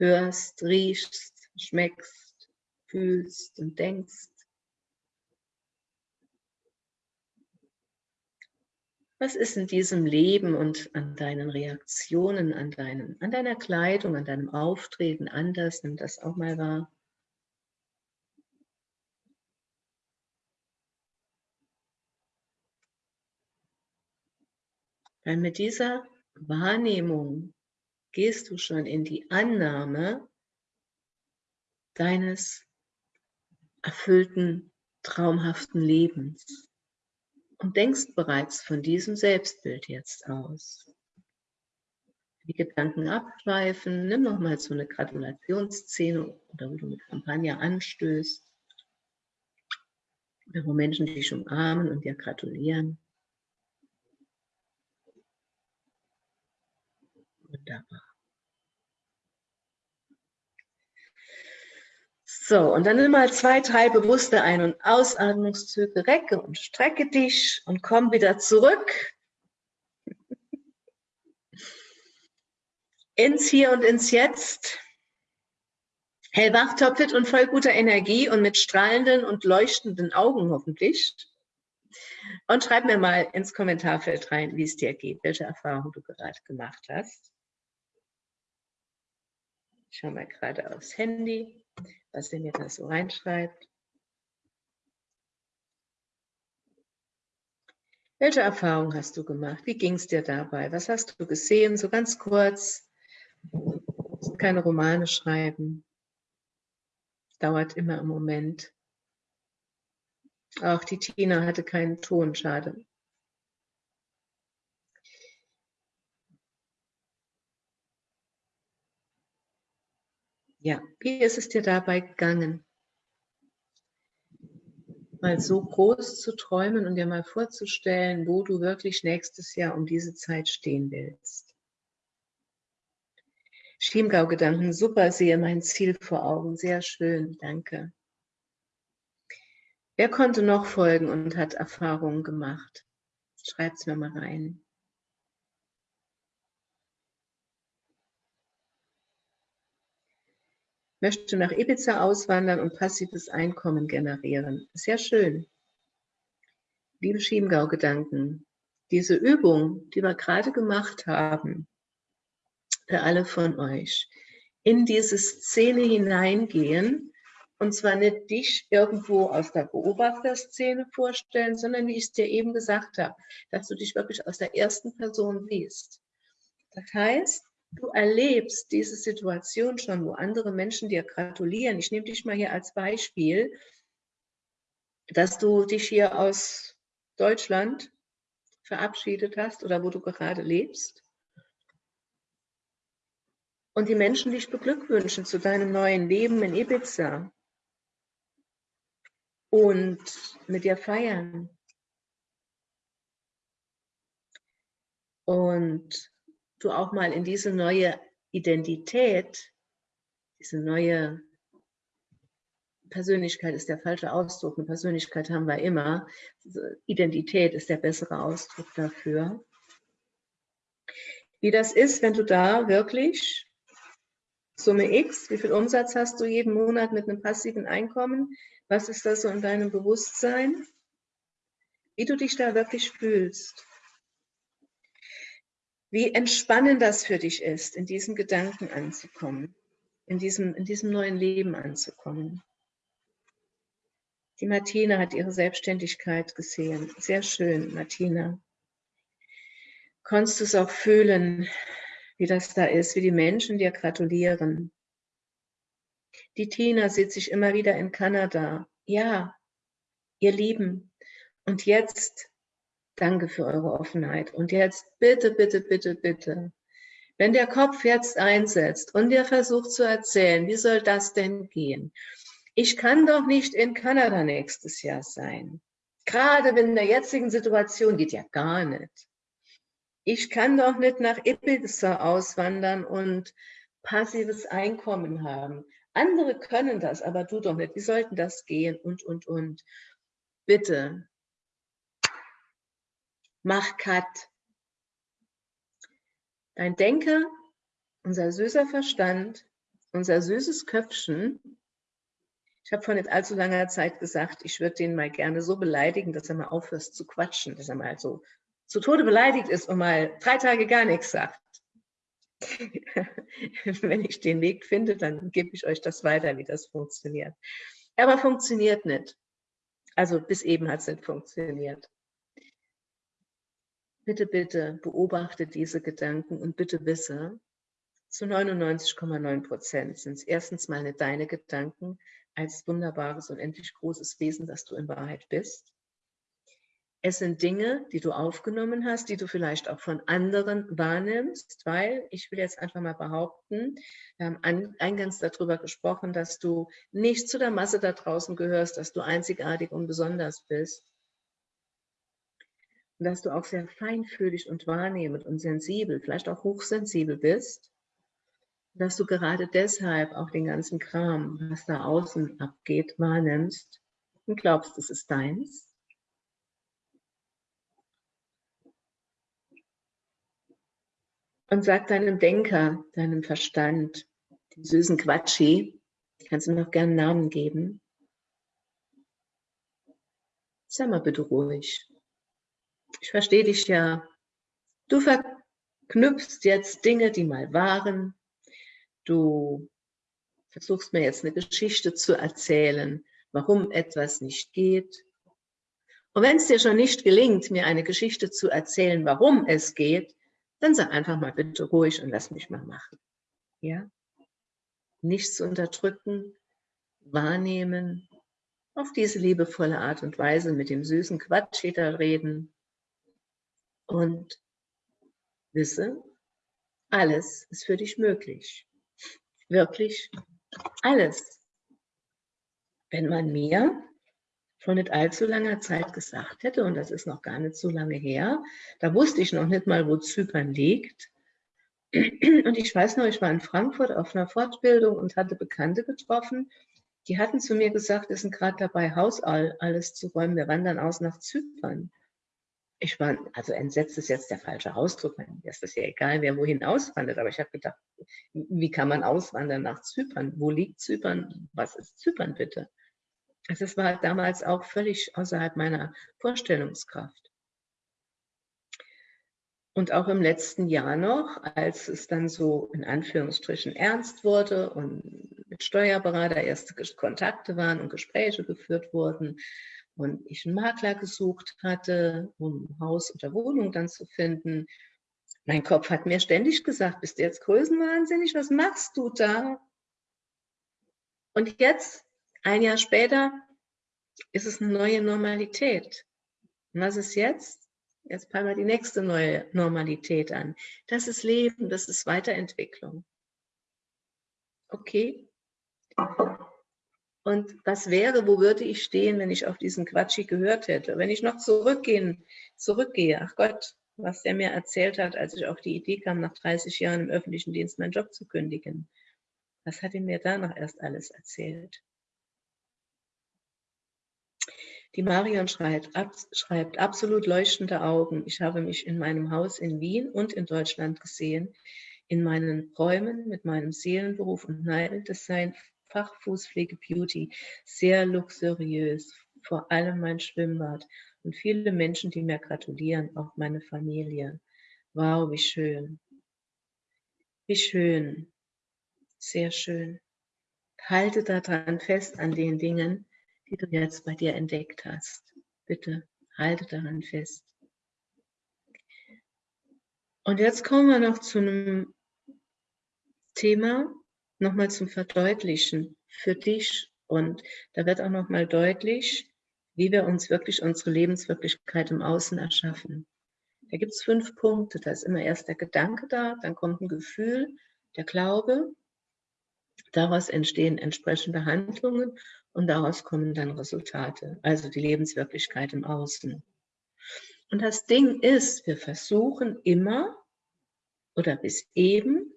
hörst, riechst, schmeckst, fühlst und denkst? Was ist in diesem Leben und an deinen Reaktionen, an, deinen, an deiner Kleidung, an deinem Auftreten anders? Nimm das auch mal wahr. Weil mit dieser Wahrnehmung gehst du schon in die Annahme deines erfüllten, traumhaften Lebens und denkst bereits von diesem Selbstbild jetzt aus. Die Gedanken abschweifen, nimm nochmal so eine Gratulationsszene oder wo du mit Kampagne anstößt, wo Menschen dich umarmen und dir gratulieren. Wunderbar. So, und dann nimm mal zwei, drei bewusste Ein- und Ausatmungszüge, recke und strecke dich und komm wieder zurück. Ins Hier und ins Jetzt. Hellwach, topfit und voll guter Energie und mit strahlenden und leuchtenden Augen hoffentlich. Und schreib mir mal ins Kommentarfeld rein, wie es dir geht, welche Erfahrungen du gerade gemacht hast. Ich schaue mal gerade aufs Handy, was er mir da so reinschreibt. Welche Erfahrung hast du gemacht? Wie ging es dir dabei? Was hast du gesehen? So ganz kurz. Keine Romane schreiben. Dauert immer im Moment. Auch die Tina hatte keinen Ton, schade. Ja, wie ist es dir dabei gegangen? mal so groß zu träumen und dir mal vorzustellen, wo du wirklich nächstes Jahr um diese Zeit stehen willst. Schiemgau-Gedanken, super, sehe mein Ziel vor Augen, sehr schön, danke. Wer konnte noch folgen und hat Erfahrungen gemacht? Schreibt es mir mal rein. Möchte nach Ibiza auswandern und passives Einkommen generieren. Sehr schön. Liebe Schiemgau-Gedanken, diese Übung, die wir gerade gemacht haben, für alle von euch, in diese Szene hineingehen, und zwar nicht dich irgendwo aus der Beobachterszene vorstellen, sondern wie ich es dir eben gesagt habe, dass du dich wirklich aus der ersten Person siehst. Das heißt, du erlebst diese Situation schon, wo andere Menschen dir gratulieren. Ich nehme dich mal hier als Beispiel, dass du dich hier aus Deutschland verabschiedet hast oder wo du gerade lebst. Und die Menschen dich beglückwünschen zu deinem neuen Leben in Ibiza und mit dir feiern. Und du auch mal in diese neue Identität, diese neue Persönlichkeit ist der falsche Ausdruck, eine Persönlichkeit haben wir immer, Identität ist der bessere Ausdruck dafür. Wie das ist, wenn du da wirklich Summe X, wie viel Umsatz hast du jeden Monat mit einem passiven Einkommen, was ist das so in deinem Bewusstsein, wie du dich da wirklich fühlst wie entspannend das für dich ist, in diesen Gedanken anzukommen, in diesem, in diesem neuen Leben anzukommen. Die Martina hat ihre Selbstständigkeit gesehen. Sehr schön, Martina. Konntest du es auch fühlen, wie das da ist, wie die Menschen dir gratulieren. Die Tina sieht sich immer wieder in Kanada. Ja, ihr Lieben. Und jetzt Danke für eure Offenheit. Und jetzt bitte, bitte, bitte, bitte. Wenn der Kopf jetzt einsetzt und der versucht zu erzählen, wie soll das denn gehen? Ich kann doch nicht in Kanada nächstes Jahr sein. Gerade in der jetzigen Situation geht ja gar nicht. Ich kann doch nicht nach Ibiza auswandern und passives Einkommen haben. Andere können das, aber du doch nicht. Wie sollten das gehen? Und, und, und. Bitte, mach Cut. Dein Denker, unser süßer Verstand, unser süßes Köpfchen, ich habe vor nicht allzu langer Zeit gesagt, ich würde den mal gerne so beleidigen, dass er mal aufhört zu quatschen, dass er mal so zu Tode beleidigt ist und mal drei Tage gar nichts sagt. Wenn ich den Weg finde, dann gebe ich euch das weiter, wie das funktioniert. Aber funktioniert nicht. Also bis eben hat es nicht funktioniert. Bitte, bitte beobachte diese Gedanken und bitte wisse, zu 99,9 Prozent sind es erstens mal deine Gedanken als wunderbares und endlich großes Wesen, das du in Wahrheit bist. Es sind Dinge, die du aufgenommen hast, die du vielleicht auch von anderen wahrnimmst, weil ich will jetzt einfach mal behaupten, wir haben eingangs darüber gesprochen, dass du nicht zu der Masse da draußen gehörst, dass du einzigartig und besonders bist dass du auch sehr feinfühlig und wahrnehmend und sensibel, vielleicht auch hochsensibel bist, dass du gerade deshalb auch den ganzen Kram, was da außen abgeht, wahrnimmst und glaubst, es ist deins. Und sag deinem Denker, deinem Verstand, dem süßen Quatschi, kannst du noch gerne einen Namen geben, sei mal bitte ruhig ich verstehe dich ja. Du verknüpfst jetzt Dinge, die mal waren. Du versuchst mir jetzt eine Geschichte zu erzählen, warum etwas nicht geht. Und wenn es dir schon nicht gelingt, mir eine Geschichte zu erzählen, warum es geht, dann sag einfach mal bitte ruhig und lass mich mal machen. Ja? Nichts unterdrücken, wahrnehmen, auf diese liebevolle Art und Weise mit dem süßen Quatsch reden und wisse, alles ist für dich möglich. Wirklich alles. Wenn man mir vor nicht allzu langer Zeit gesagt hätte, und das ist noch gar nicht so lange her, da wusste ich noch nicht mal, wo Zypern liegt. Und ich weiß noch, ich war in Frankfurt auf einer Fortbildung und hatte Bekannte getroffen, die hatten zu mir gesagt, wir sind gerade dabei, Haus alles zu räumen, wir wandern aus nach Zypern. Ich war, also entsetzt ist jetzt der falsche Ausdruck, mir ist ja egal, wer wohin auswandert, aber ich habe gedacht, wie kann man auswandern nach Zypern? Wo liegt Zypern? Was ist Zypern bitte? Also es war damals auch völlig außerhalb meiner Vorstellungskraft. Und auch im letzten Jahr noch, als es dann so in Anführungsstrichen ernst wurde und mit Steuerberater erste Kontakte waren und Gespräche geführt wurden und ich einen Makler gesucht hatte, um Haus oder Wohnung dann zu finden. Mein Kopf hat mir ständig gesagt, bist du jetzt größenwahnsinnig, was machst du da? Und jetzt, ein Jahr später, ist es eine neue Normalität. Und was ist jetzt? Jetzt fangen wir die nächste neue Normalität an. Das ist Leben, das ist Weiterentwicklung. Okay, und was wäre, wo würde ich stehen, wenn ich auf diesen Quatschi gehört hätte? Wenn ich noch zurückgehen, zurückgehe, ach Gott, was der mir erzählt hat, als ich auf die Idee kam, nach 30 Jahren im öffentlichen Dienst meinen Job zu kündigen. Was hat er mir da noch erst alles erzählt? Die Marion schreibt, ab, schreibt, absolut leuchtende Augen. Ich habe mich in meinem Haus in Wien und in Deutschland gesehen, in meinen Räumen mit meinem Seelenberuf und Neideldesign Fachfußpflege Beauty, sehr luxuriös, vor allem mein Schwimmbad und viele Menschen, die mir gratulieren, auch meine Familie. Wow, wie schön. Wie schön. Sehr schön. Halte daran fest an den Dingen, die du jetzt bei dir entdeckt hast. Bitte halte daran fest. Und jetzt kommen wir noch zu einem Thema, nochmal zum Verdeutlichen für dich. Und da wird auch nochmal deutlich, wie wir uns wirklich unsere Lebenswirklichkeit im Außen erschaffen. Da gibt es fünf Punkte. Da ist immer erst der Gedanke da, dann kommt ein Gefühl, der Glaube. Daraus entstehen entsprechende Handlungen und daraus kommen dann Resultate, also die Lebenswirklichkeit im Außen. Und das Ding ist, wir versuchen immer oder bis eben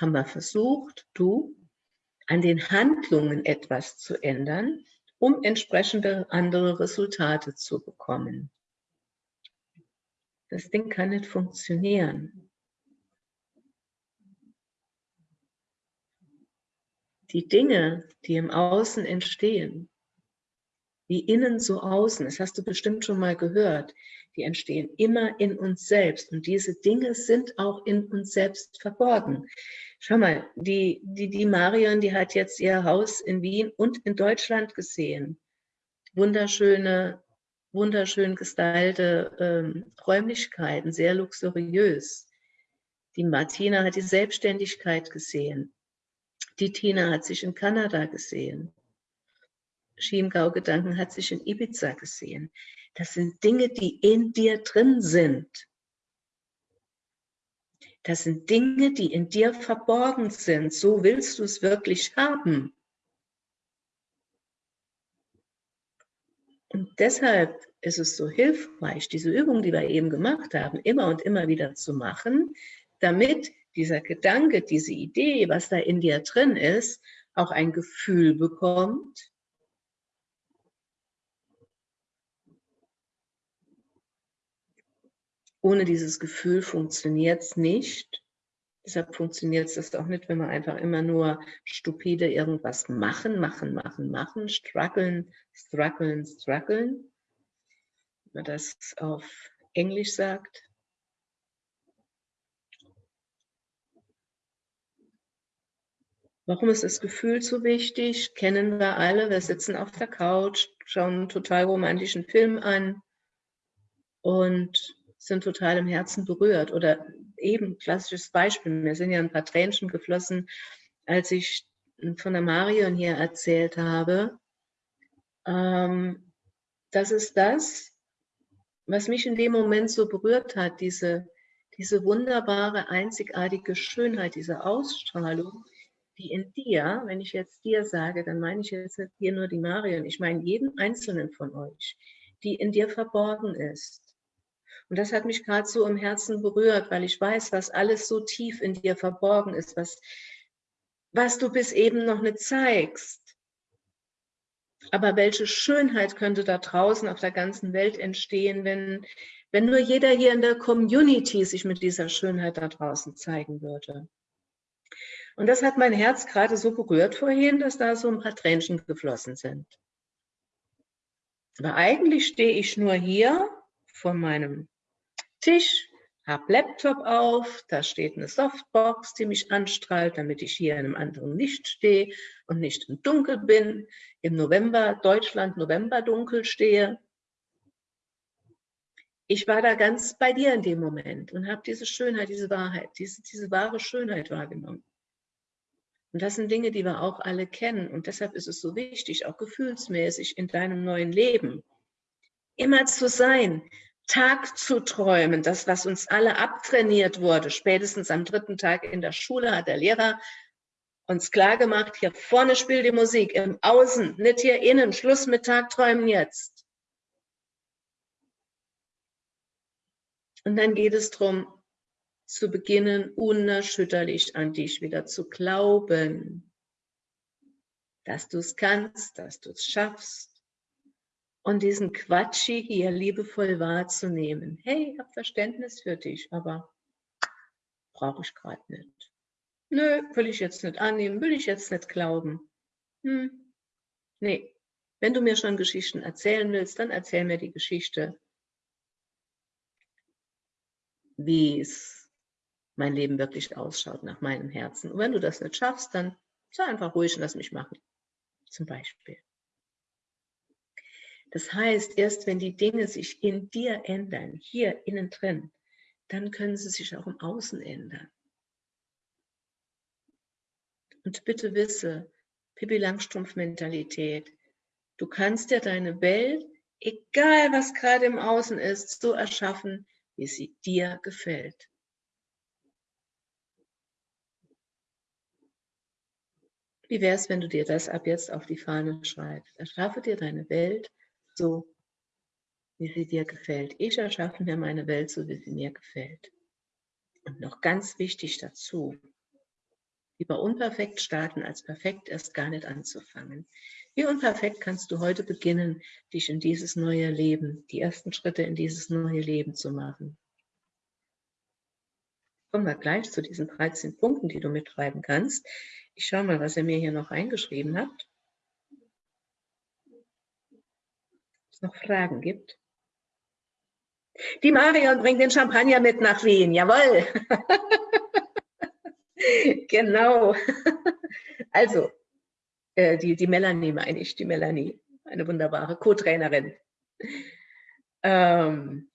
haben wir versucht, du, an den Handlungen etwas zu ändern, um entsprechende andere Resultate zu bekommen. Das Ding kann nicht funktionieren. Die Dinge, die im Außen entstehen, wie innen so außen, das hast du bestimmt schon mal gehört, die entstehen immer in uns selbst und diese Dinge sind auch in uns selbst verborgen. Schau mal, die, die, die Marion, die hat jetzt ihr Haus in Wien und in Deutschland gesehen. Wunderschöne, wunderschön gestaltete ähm, Räumlichkeiten, sehr luxuriös. Die Martina hat die Selbstständigkeit gesehen. Die Tina hat sich in Kanada gesehen. Chiemgau-Gedanken hat sich in Ibiza gesehen. Das sind Dinge, die in dir drin sind. Das sind Dinge, die in dir verborgen sind. So willst du es wirklich haben. Und deshalb ist es so hilfreich, diese Übung, die wir eben gemacht haben, immer und immer wieder zu machen, damit dieser Gedanke, diese Idee, was da in dir drin ist, auch ein Gefühl bekommt Ohne dieses Gefühl funktioniert es nicht. Deshalb funktioniert es auch nicht, wenn wir einfach immer nur stupide irgendwas machen, machen, machen, machen, strugglen, strugglen, strugglen. Wenn man das auf Englisch sagt. Warum ist das Gefühl so wichtig? Kennen wir alle. Wir sitzen auf der Couch, schauen einen total romantischen Film an und sind total im Herzen berührt. Oder eben klassisches Beispiel, mir sind ja ein paar Tränchen geflossen, als ich von der Marion hier erzählt habe. Ähm, das ist das, was mich in dem Moment so berührt hat, diese, diese wunderbare, einzigartige Schönheit, diese Ausstrahlung, die in dir, wenn ich jetzt dir sage, dann meine ich jetzt hier nur die Marion, ich meine jeden einzelnen von euch, die in dir verborgen ist. Und das hat mich gerade so im Herzen berührt, weil ich weiß, was alles so tief in dir verborgen ist, was, was du bis eben noch nicht zeigst. Aber welche Schönheit könnte da draußen auf der ganzen Welt entstehen, wenn, wenn nur jeder hier in der Community sich mit dieser Schönheit da draußen zeigen würde. Und das hat mein Herz gerade so berührt vorhin, dass da so ein paar Tränchen geflossen sind. Aber eigentlich stehe ich nur hier vor meinem Tisch, habe Laptop auf, da steht eine Softbox, die mich anstrahlt, damit ich hier in einem anderen Licht stehe und nicht im Dunkel bin, im November, Deutschland, November dunkel stehe. Ich war da ganz bei dir in dem Moment und habe diese Schönheit, diese Wahrheit, diese, diese wahre Schönheit wahrgenommen. Und das sind Dinge, die wir auch alle kennen. Und deshalb ist es so wichtig, auch gefühlsmäßig in deinem neuen Leben, immer zu sein, Tag zu träumen, das, was uns alle abtrainiert wurde. Spätestens am dritten Tag in der Schule hat der Lehrer uns klargemacht, hier vorne spielt die Musik, im Außen, nicht hier innen, Schluss mit Tagträumen jetzt. Und dann geht es darum, zu beginnen, unerschütterlich an dich wieder zu glauben, dass du es kannst, dass du es schaffst und diesen Quatschi hier liebevoll wahrzunehmen. Hey, ich habe Verständnis für dich, aber brauche ich gerade nicht. Nö, will ich jetzt nicht annehmen, will ich jetzt nicht glauben. Hm. Nee, wenn du mir schon Geschichten erzählen willst, dann erzähl mir die Geschichte, wie es mein Leben wirklich ausschaut nach meinem Herzen. Und wenn du das nicht schaffst, dann sei einfach ruhig und lass mich machen. Zum Beispiel. Das heißt, erst wenn die Dinge sich in dir ändern, hier innen drin, dann können sie sich auch im Außen ändern. Und bitte wisse, Pippi Langstrumpf-Mentalität, du kannst dir deine Welt, egal was gerade im Außen ist, so erschaffen, wie sie dir gefällt. Wie wäre es, wenn du dir das ab jetzt auf die Fahne schreibst? Erschaffe dir deine Welt so, wie sie dir gefällt. Ich erschaffe mir meine Welt so, wie sie mir gefällt. Und noch ganz wichtig dazu, lieber unperfekt starten, als perfekt erst gar nicht anzufangen. Wie unperfekt kannst du heute beginnen, dich in dieses neue Leben, die ersten Schritte in dieses neue Leben zu machen? Kommen wir gleich zu diesen 13 Punkten, die du mitschreiben kannst. Ich schaue mal, was er mir hier noch eingeschrieben hat. Ob es noch Fragen gibt. Die Marion bringt den Champagner mit nach Wien. Jawohl. genau. Also, äh, die, die Melanie meine ich, die Melanie. Eine wunderbare Co-Trainerin. Ähm,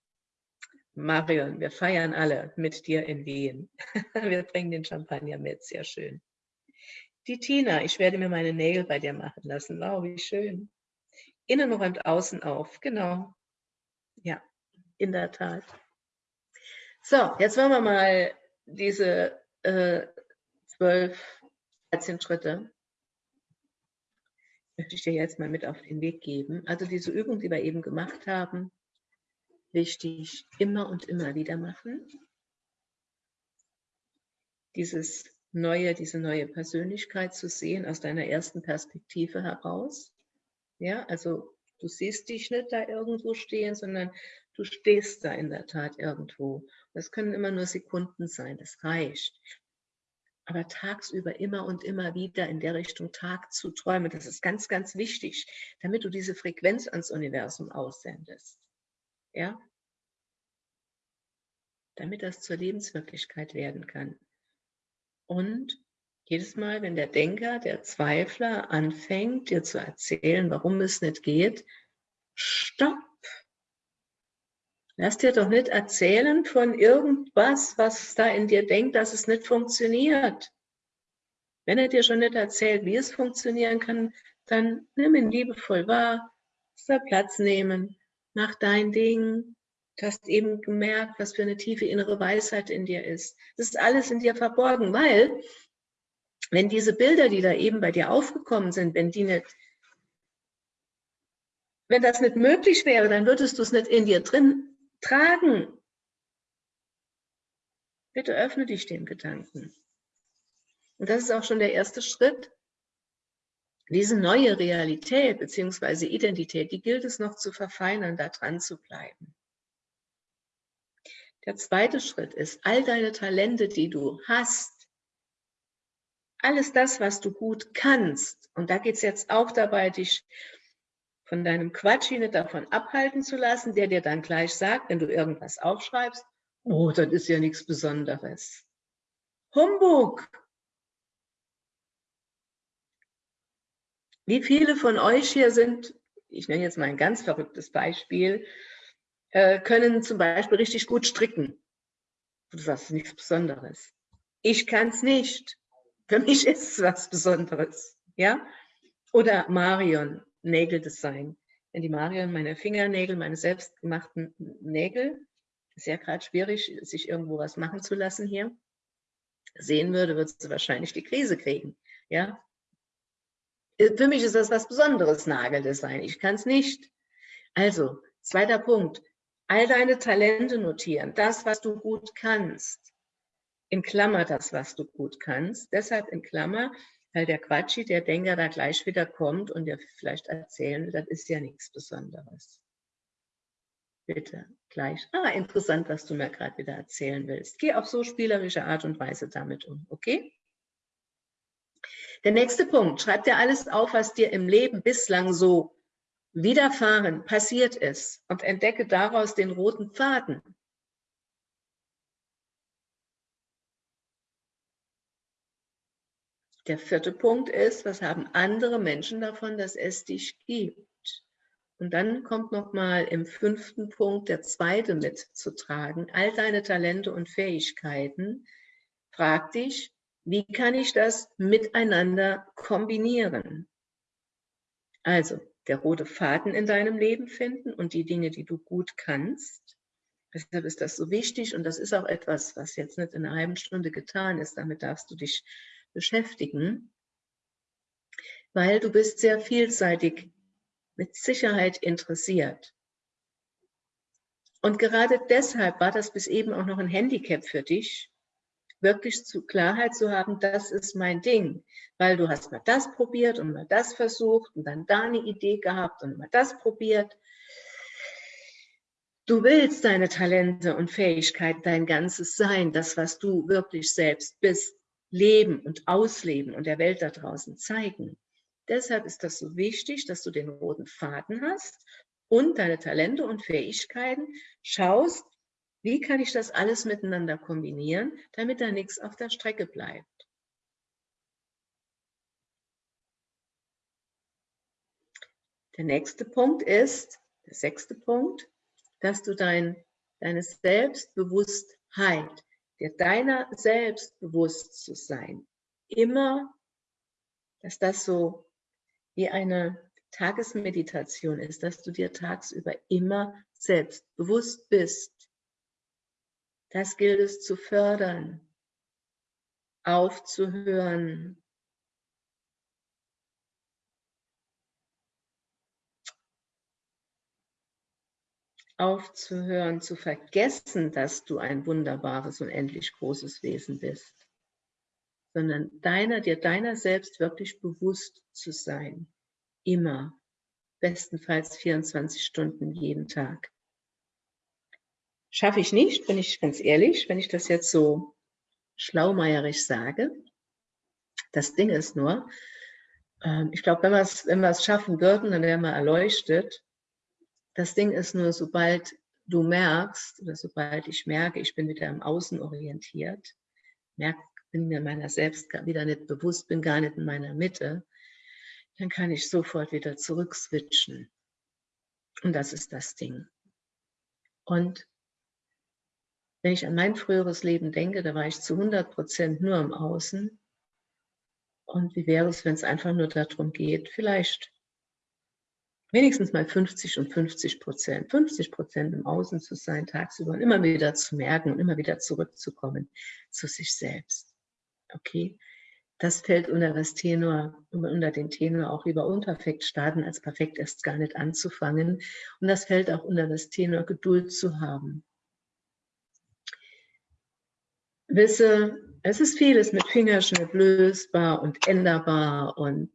Marion, wir feiern alle mit dir in Wien. wir bringen den Champagner mit, sehr schön. Die Tina, ich werde mir meine Nägel bei dir machen lassen. Wow, wie schön. Innen räumt außen auf, genau. Ja, in der Tat. So, jetzt wollen wir mal diese äh, 12, 13 Schritte möchte ich dir jetzt mal mit auf den Weg geben. Also diese Übung, die wir eben gemacht haben, wichtig immer und immer wieder machen. Dieses neue, diese neue Persönlichkeit zu sehen aus deiner ersten Perspektive heraus. Ja, also du siehst dich nicht da irgendwo stehen, sondern du stehst da in der Tat irgendwo. Das können immer nur Sekunden sein, das reicht. Aber tagsüber immer und immer wieder in der Richtung Tag zu träumen, das ist ganz, ganz wichtig, damit du diese Frequenz ans Universum aussendest. Ja? Damit das zur Lebenswirklichkeit werden kann. Und jedes Mal, wenn der Denker, der Zweifler anfängt, dir zu erzählen, warum es nicht geht, stopp. Lass dir doch nicht erzählen von irgendwas, was da in dir denkt, dass es nicht funktioniert. Wenn er dir schon nicht erzählt, wie es funktionieren kann, dann nimm ihn liebevoll wahr, soll Platz nehmen, mach dein Ding, Du hast eben gemerkt, was für eine tiefe innere Weisheit in dir ist. Das ist alles in dir verborgen, weil wenn diese Bilder, die da eben bei dir aufgekommen sind, wenn die nicht, wenn das nicht möglich wäre, dann würdest du es nicht in dir drin tragen. Bitte öffne dich dem Gedanken. Und das ist auch schon der erste Schritt. Diese neue Realität bzw. Identität, die gilt es noch zu verfeinern, da dran zu bleiben. Der zweite Schritt ist, all deine Talente, die du hast, alles das, was du gut kannst, und da geht es jetzt auch dabei, dich von deinem Quatsch nicht davon abhalten zu lassen, der dir dann gleich sagt, wenn du irgendwas aufschreibst, oh, das ist ja nichts Besonderes. Humbug! Wie viele von euch hier sind, ich nenne jetzt mal ein ganz verrücktes Beispiel, äh, können zum Beispiel richtig gut stricken. Du sagst, nichts Besonderes. Ich kann es nicht. Für mich ist es was Besonderes. Ja? Oder Marion, Nägeldesign. Wenn die Marion meine Fingernägel, meine selbstgemachten Nägel, ist ja gerade schwierig, sich irgendwo was machen zu lassen hier, sehen würde, wird sie wahrscheinlich die Krise kriegen. Ja? Für mich ist das was Besonderes, Nageldesign. Ich kann es nicht. Also, zweiter Punkt all deine Talente notieren, das, was du gut kannst. In Klammer das, was du gut kannst. Deshalb in Klammer, weil der Quatschi, der Denker da gleich wieder kommt und dir vielleicht erzählen, das ist ja nichts Besonderes. Bitte, gleich. Ah, interessant, was du mir gerade wieder erzählen willst. Geh auf so spielerische Art und Weise damit um, okay? Der nächste Punkt, schreib dir alles auf, was dir im Leben bislang so widerfahren, passiert ist und entdecke daraus den roten Faden. Der vierte Punkt ist, was haben andere Menschen davon, dass es dich gibt? Und dann kommt nochmal im fünften Punkt der zweite mitzutragen. All deine Talente und Fähigkeiten. Frag dich, wie kann ich das miteinander kombinieren? Also, der rote Faden in deinem Leben finden und die Dinge, die du gut kannst. Deshalb ist das so wichtig und das ist auch etwas, was jetzt nicht in einer halben Stunde getan ist. Damit darfst du dich beschäftigen, weil du bist sehr vielseitig mit Sicherheit interessiert. Und gerade deshalb war das bis eben auch noch ein Handicap für dich, wirklich zu Klarheit zu haben, das ist mein Ding, weil du hast mal das probiert und mal das versucht und dann da eine Idee gehabt und mal das probiert. Du willst deine Talente und Fähigkeiten, dein ganzes Sein, das, was du wirklich selbst bist, leben und ausleben und der Welt da draußen zeigen. Deshalb ist das so wichtig, dass du den roten Faden hast und deine Talente und Fähigkeiten schaust, wie kann ich das alles miteinander kombinieren, damit da nichts auf der Strecke bleibt? Der nächste Punkt ist, der sechste Punkt, dass du dein, deine Selbstbewusstheit, dir deiner selbst bewusst zu sein, immer, dass das so wie eine Tagesmeditation ist, dass du dir tagsüber immer selbst bewusst bist, das gilt es zu fördern, aufzuhören. Aufzuhören, zu vergessen, dass du ein wunderbares, unendlich großes Wesen bist, sondern deiner, dir deiner selbst wirklich bewusst zu sein. Immer, bestenfalls 24 Stunden jeden Tag. Schaffe ich nicht, bin ich ganz ehrlich, wenn ich das jetzt so schlaumeierisch sage. Das Ding ist nur, ähm, ich glaube, wenn wir es wenn schaffen würden, dann wären wir erleuchtet. Das Ding ist nur, sobald du merkst, oder sobald ich merke, ich bin wieder im Außen orientiert, merke, bin mir meiner selbst wieder nicht bewusst, bin gar nicht in meiner Mitte, dann kann ich sofort wieder zurückswitchen. Und das ist das Ding. Und wenn ich an mein früheres Leben denke, da war ich zu 100 Prozent nur im Außen. Und wie wäre es, wenn es einfach nur darum geht, vielleicht wenigstens mal 50 und 50 Prozent, 50 Prozent im Außen zu sein tagsüber und immer wieder zu merken und immer wieder zurückzukommen zu sich selbst. Okay? Das fällt unter das Tenor, unter den Tenor auch über Unperfekt starten, als perfekt erst gar nicht anzufangen. Und das fällt auch unter das Tenor Geduld zu haben. Wisse, es ist vieles mit Fingerschnitt lösbar und änderbar und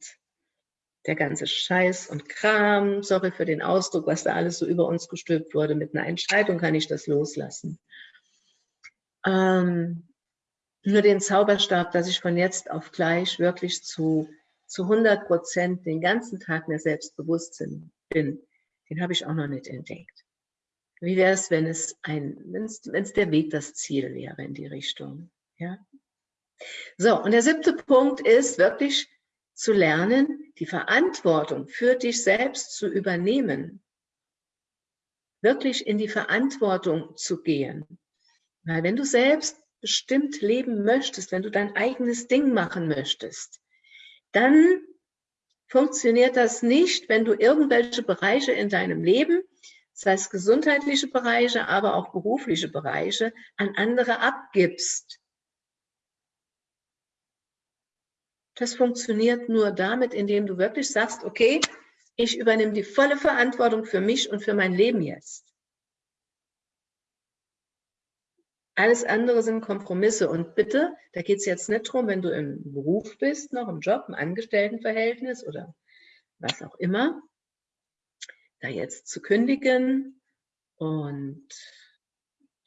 der ganze Scheiß und Kram, sorry für den Ausdruck, was da alles so über uns gestülpt wurde, mit einer Entscheidung kann ich das loslassen. Ähm, nur den Zauberstab, dass ich von jetzt auf gleich wirklich zu, zu 100 Prozent den ganzen Tag mir selbst bin, den habe ich auch noch nicht entdeckt. Wie wäre es, wenn es ein, wenn es, wenn es der Weg das Ziel wäre in die Richtung? Ja. So, und der siebte Punkt ist wirklich zu lernen, die Verantwortung für dich selbst zu übernehmen. Wirklich in die Verantwortung zu gehen. Weil wenn du selbst bestimmt leben möchtest, wenn du dein eigenes Ding machen möchtest, dann funktioniert das nicht, wenn du irgendwelche Bereiche in deinem Leben, das heißt gesundheitliche Bereiche, aber auch berufliche Bereiche, an andere abgibst. Das funktioniert nur damit, indem du wirklich sagst, okay, ich übernehme die volle Verantwortung für mich und für mein Leben jetzt. Alles andere sind Kompromisse. Und bitte, da geht es jetzt nicht darum, wenn du im Beruf bist, noch im Job, im Angestelltenverhältnis oder was auch immer, da jetzt zu kündigen und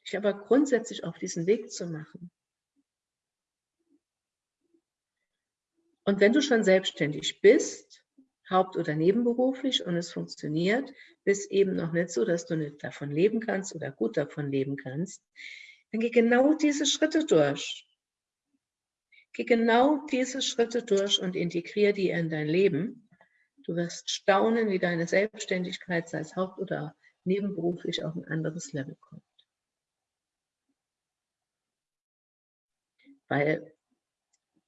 dich aber grundsätzlich auf diesen Weg zu machen. Und wenn du schon selbstständig bist, haupt- oder nebenberuflich und es funktioniert, bist eben noch nicht so, dass du nicht davon leben kannst oder gut davon leben kannst, dann geh genau diese Schritte durch. Geh genau diese Schritte durch und integriere die in dein Leben. Du wirst staunen, wie deine Selbstständigkeit, sei es haupt- oder nebenberuflich, auf ein anderes Level kommt. Weil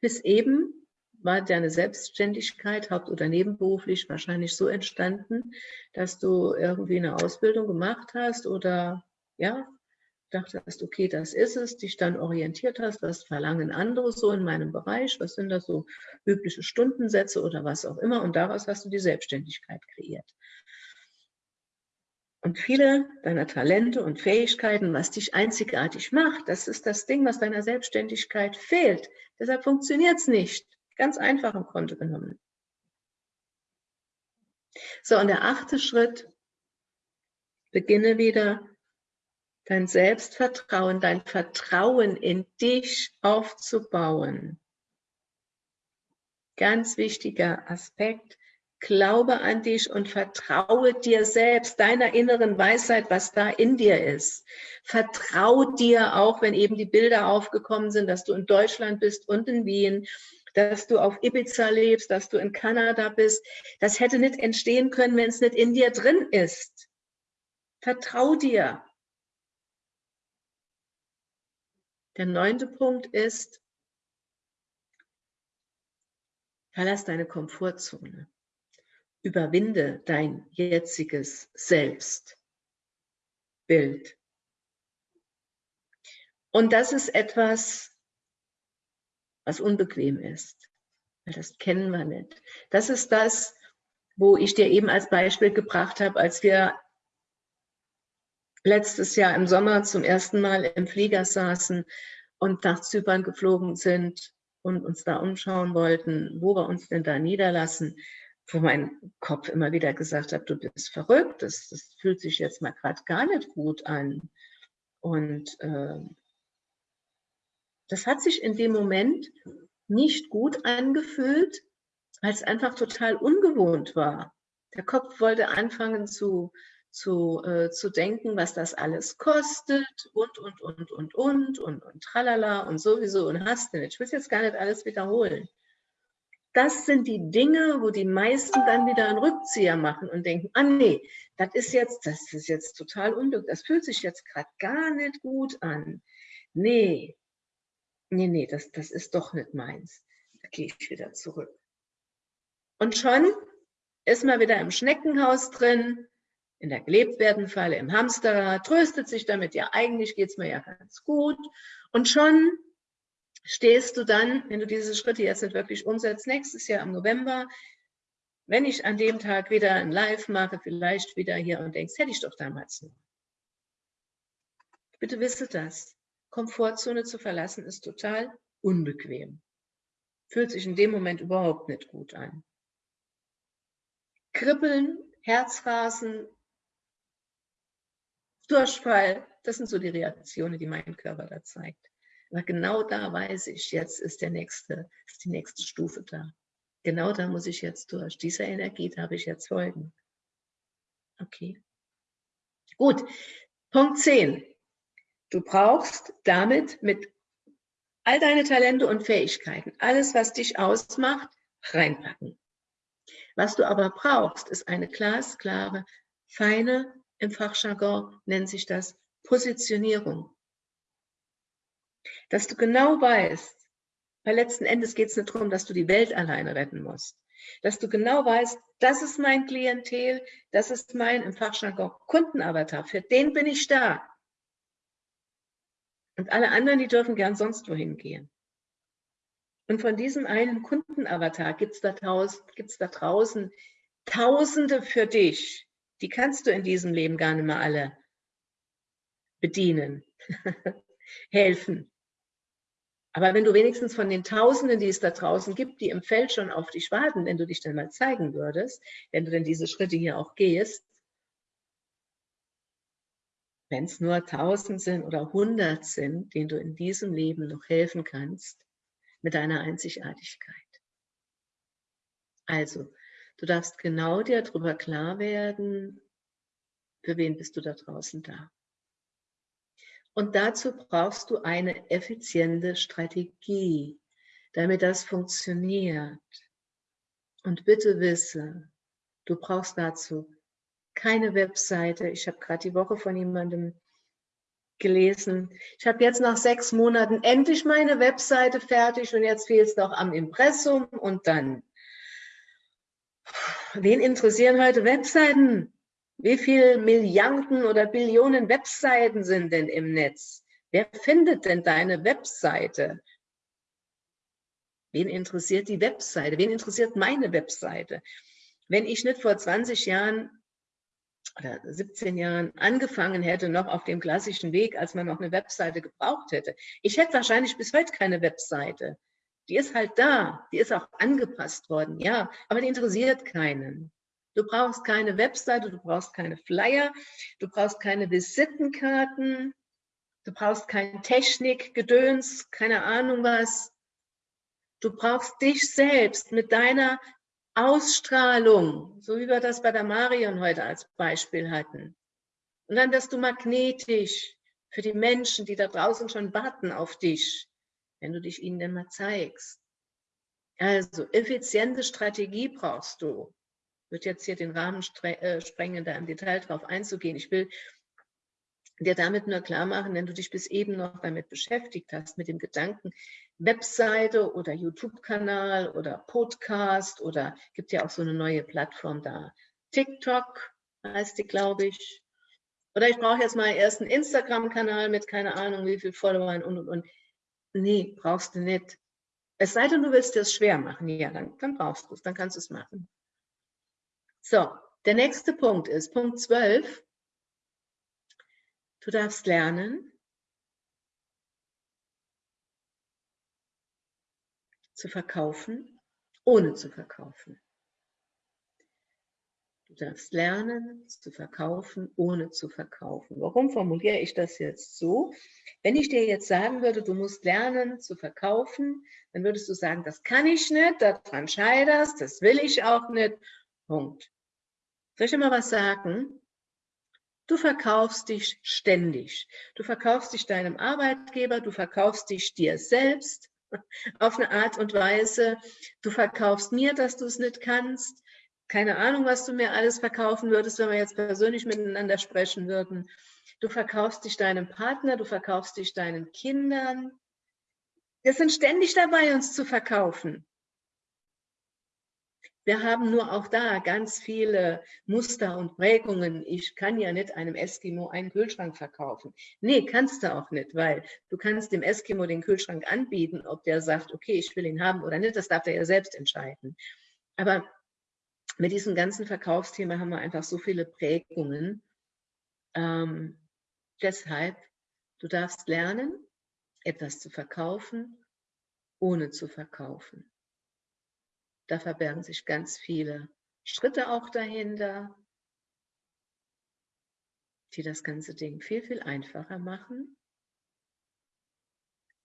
bis eben war deine Selbstständigkeit haupt- oder nebenberuflich wahrscheinlich so entstanden, dass du irgendwie eine Ausbildung gemacht hast oder ja, dachtest, okay, das ist es, dich dann orientiert hast, was verlangen andere so in meinem Bereich, was sind das so übliche Stundensätze oder was auch immer und daraus hast du die Selbstständigkeit kreiert. Und viele deiner Talente und Fähigkeiten, was dich einzigartig macht, das ist das Ding, was deiner Selbstständigkeit fehlt. Deshalb funktioniert es nicht. Ganz einfach im Grunde genommen. So, und der achte Schritt, beginne wieder dein Selbstvertrauen, dein Vertrauen in dich aufzubauen. Ganz wichtiger Aspekt. Glaube an dich und vertraue dir selbst, deiner inneren Weisheit, was da in dir ist. Vertrau dir auch, wenn eben die Bilder aufgekommen sind, dass du in Deutschland bist und in Wien, dass du auf Ibiza lebst, dass du in Kanada bist. Das hätte nicht entstehen können, wenn es nicht in dir drin ist. Vertrau dir. Der neunte Punkt ist, verlass deine Komfortzone. Überwinde dein jetziges Selbstbild. Und das ist etwas, was unbequem ist. Das kennen wir nicht. Das ist das, wo ich dir eben als Beispiel gebracht habe, als wir letztes Jahr im Sommer zum ersten Mal im Flieger saßen und nach Zypern geflogen sind und uns da umschauen wollten, wo wir uns denn da niederlassen, wo mein Kopf immer wieder gesagt hat, du bist verrückt, das, das fühlt sich jetzt mal gerade gar nicht gut an. Und äh, das hat sich in dem Moment nicht gut angefühlt, weil es einfach total ungewohnt war. Der Kopf wollte anfangen zu, zu, äh, zu denken, was das alles kostet und, und, und, und, und, und, und, tralala und sowieso und hast nicht. Ich will jetzt gar nicht alles wiederholen. Das sind die Dinge, wo die meisten dann wieder einen Rückzieher machen und denken, ah nee, das ist jetzt, das ist jetzt total unglücklich, das fühlt sich jetzt gerade gar nicht gut an. Nee, nee, nee, das, das ist doch nicht meins. Da gehe ich wieder zurück. Und schon ist man wieder im Schneckenhaus drin, in der gelebt werden Falle, im Hamsterrad, tröstet sich damit, ja, eigentlich geht es mir ja ganz gut. Und schon stehst du dann, wenn du diese Schritte jetzt nicht wirklich umsetzt, nächstes Jahr im November, wenn ich an dem Tag wieder ein Live mache, vielleicht wieder hier und denkst, hätte ich doch damals nur. Bitte wisse das. Komfortzone zu verlassen ist total unbequem. Fühlt sich in dem Moment überhaupt nicht gut an. Kribbeln, Herzrasen, Durchfall, das sind so die Reaktionen, die mein Körper da zeigt. Aber genau da weiß ich, jetzt ist, der nächste, ist die nächste Stufe da. Genau da muss ich jetzt durch. Dieser Energie darf ich jetzt folgen. Okay. Gut. Punkt 10. Du brauchst damit mit all deine Talente und Fähigkeiten, alles, was dich ausmacht, reinpacken. Was du aber brauchst, ist eine glasklare, feine, im Fachjargon nennt sich das Positionierung. Dass du genau weißt, weil letzten Endes geht es nicht darum, dass du die Welt alleine retten musst. Dass du genau weißt, das ist mein Klientel, das ist mein im Fachjargon Kundenavatar, für den bin ich da. Und alle anderen, die dürfen gern sonst wohin gehen. Und von diesem einen Kundenavatar gibt es da, da draußen Tausende für dich. Die kannst du in diesem Leben gar nicht mehr alle bedienen, helfen. Aber wenn du wenigstens von den Tausenden, die es da draußen gibt, die im Feld schon auf dich warten, wenn du dich dann mal zeigen würdest, wenn du denn diese Schritte hier auch gehst, wenn es nur tausend sind oder hundert sind, denen du in diesem Leben noch helfen kannst, mit deiner Einzigartigkeit. Also, du darfst genau dir darüber klar werden, für wen bist du da draußen da. Und dazu brauchst du eine effiziente Strategie, damit das funktioniert. Und bitte wisse, du brauchst dazu keine Webseite. Ich habe gerade die Woche von jemandem gelesen. Ich habe jetzt nach sechs Monaten endlich meine Webseite fertig und jetzt fehlt es noch am Impressum und dann. Wen interessieren heute Webseiten? Wie viele Milliarden oder Billionen Webseiten sind denn im Netz? Wer findet denn deine Webseite? Wen interessiert die Webseite? Wen interessiert meine Webseite? Wenn ich nicht vor 20 Jahren oder 17 Jahren angefangen hätte, noch auf dem klassischen Weg, als man noch eine Webseite gebraucht hätte. Ich hätte wahrscheinlich bis heute keine Webseite. Die ist halt da, die ist auch angepasst worden, ja, aber die interessiert keinen. Du brauchst keine Webseite, du brauchst keine Flyer, du brauchst keine Visitenkarten, du brauchst kein Technikgedöns, keine Ahnung was. Du brauchst dich selbst mit deiner Ausstrahlung, so wie wir das bei der Marion heute als Beispiel hatten. Und dann wirst du magnetisch für die Menschen, die da draußen schon warten auf dich, wenn du dich ihnen denn mal zeigst. Also effiziente Strategie brauchst du. Ich würde jetzt hier den Rahmen äh, sprengen, da im Detail drauf einzugehen. Ich will dir damit nur klar machen, wenn du dich bis eben noch damit beschäftigt hast, mit dem Gedanken, Webseite oder YouTube-Kanal oder Podcast oder gibt ja auch so eine neue Plattform da. TikTok heißt die, glaube ich. Oder ich brauche jetzt mal erst einen Instagram-Kanal mit keine Ahnung wie viel Followern und und und. Nee, brauchst du nicht. Es sei denn, du willst dir es schwer machen. Ja, dann, dann brauchst du es, dann kannst du es machen. So, der nächste Punkt ist Punkt 12. Du darfst lernen, zu verkaufen, ohne zu verkaufen. Du darfst lernen zu verkaufen, ohne zu verkaufen. Warum formuliere ich das jetzt so? Wenn ich dir jetzt sagen würde, du musst lernen zu verkaufen, dann würdest du sagen, das kann ich nicht, daran scheiterst, das will ich auch nicht. Punkt. Soll ich dir mal was sagen? Du verkaufst dich ständig. Du verkaufst dich deinem Arbeitgeber, du verkaufst dich dir selbst auf eine Art und Weise. Du verkaufst mir, dass du es nicht kannst. Keine Ahnung, was du mir alles verkaufen würdest, wenn wir jetzt persönlich miteinander sprechen würden. Du verkaufst dich deinem Partner, du verkaufst dich deinen Kindern. Wir sind ständig dabei, uns zu verkaufen. Wir haben nur auch da ganz viele Muster und Prägungen. Ich kann ja nicht einem Eskimo einen Kühlschrank verkaufen. Nee, kannst du auch nicht, weil du kannst dem Eskimo den Kühlschrank anbieten, ob der sagt, okay, ich will ihn haben oder nicht, das darf er ja selbst entscheiden. Aber mit diesem ganzen Verkaufsthema haben wir einfach so viele Prägungen. Ähm, deshalb, du darfst lernen, etwas zu verkaufen, ohne zu verkaufen. Da verbergen sich ganz viele Schritte auch dahinter, die das ganze Ding viel, viel einfacher machen.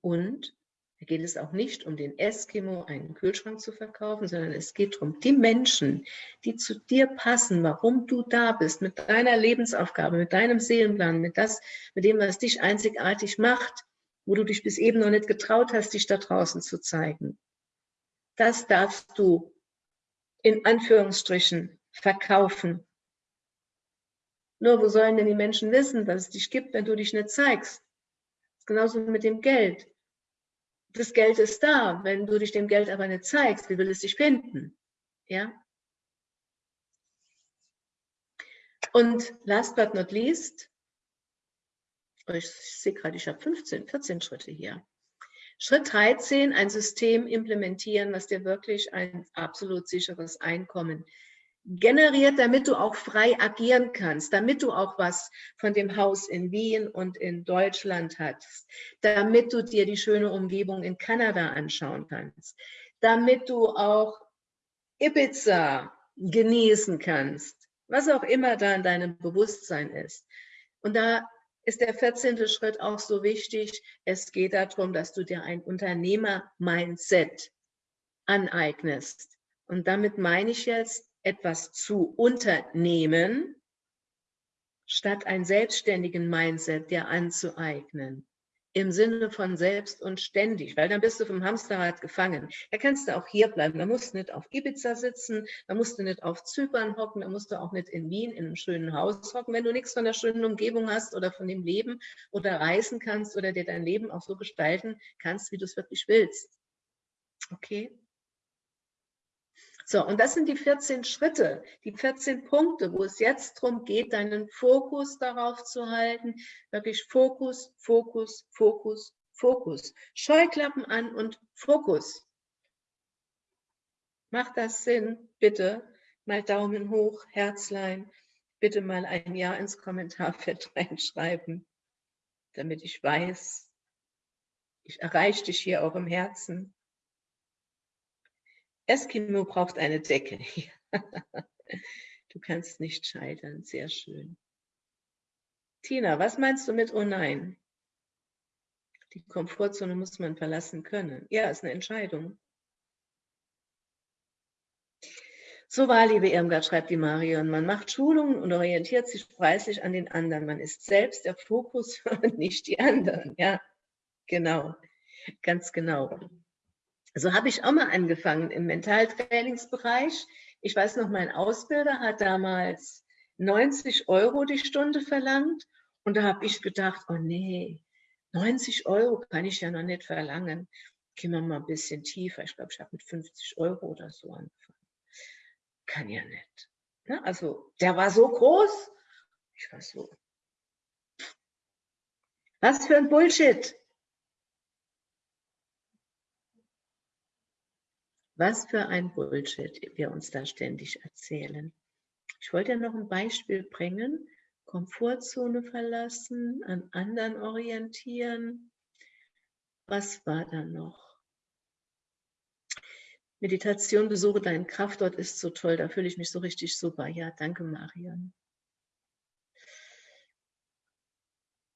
Und da geht es auch nicht um den Eskimo einen Kühlschrank zu verkaufen, sondern es geht darum, die Menschen, die zu dir passen, warum du da bist, mit deiner Lebensaufgabe, mit deinem Seelenplan, mit, das, mit dem, was dich einzigartig macht, wo du dich bis eben noch nicht getraut hast, dich da draußen zu zeigen das darfst du in Anführungsstrichen verkaufen. Nur wo sollen denn die Menschen wissen, dass es dich gibt, wenn du dich nicht zeigst? Genauso mit dem Geld. Das Geld ist da, wenn du dich dem Geld aber nicht zeigst, wie will es dich finden? Ja? Und last but not least, ich sehe gerade, ich habe 15, 14 Schritte hier. Schritt 13, ein System implementieren, was dir wirklich ein absolut sicheres Einkommen generiert, damit du auch frei agieren kannst, damit du auch was von dem Haus in Wien und in Deutschland hast, damit du dir die schöne Umgebung in Kanada anschauen kannst, damit du auch Ibiza genießen kannst, was auch immer da in deinem Bewusstsein ist. Und da ist der 14. Schritt auch so wichtig. Es geht darum, dass du dir ein Unternehmer-Mindset aneignest. Und damit meine ich jetzt, etwas zu unternehmen, statt ein selbstständigen Mindset dir anzueignen im Sinne von selbst und ständig, weil dann bist du vom Hamsterrad gefangen. Da kannst du auch hier bleiben. Da musst du nicht auf Ibiza sitzen, da musst du nicht auf Zypern hocken, da musst du auch nicht in Wien in einem schönen Haus hocken, wenn du nichts von der schönen Umgebung hast oder von dem Leben oder reisen kannst oder dir dein Leben auch so gestalten kannst, wie du es wirklich willst. Okay? So, und das sind die 14 Schritte, die 14 Punkte, wo es jetzt darum geht, deinen Fokus darauf zu halten. Wirklich Fokus, Fokus, Fokus, Fokus. Scheuklappen an und Fokus. Macht das Sinn? Bitte mal Daumen hoch, Herzlein. Bitte mal ein Ja ins Kommentarfeld reinschreiben, damit ich weiß, ich erreiche dich hier auch im Herzen. Eskimo braucht eine Decke. du kannst nicht scheitern. Sehr schön. Tina, was meinst du mit Oh nein? Die Komfortzone muss man verlassen können. Ja, ist eine Entscheidung. So war, liebe Irmgard, schreibt die Marion. Man macht Schulungen und orientiert sich preislich an den anderen. Man ist selbst der Fokus und nicht die anderen. Ja, genau. Ganz genau. So habe ich auch mal angefangen im Mentaltrainingsbereich. Ich weiß noch, mein Ausbilder hat damals 90 Euro die Stunde verlangt. Und da habe ich gedacht, oh nee, 90 Euro kann ich ja noch nicht verlangen. Gehen wir mal ein bisschen tiefer. Ich glaube, ich habe mit 50 Euro oder so angefangen. Kann ja nicht. Ne? also, der war so groß. Ich war so. Was für ein Bullshit. Was für ein Bullshit wir uns da ständig erzählen. Ich wollte ja noch ein Beispiel bringen. Komfortzone verlassen, an anderen orientieren. Was war da noch? Meditation, besuche deinen Kraftort ist so toll, da fühle ich mich so richtig super. Ja, danke Marion.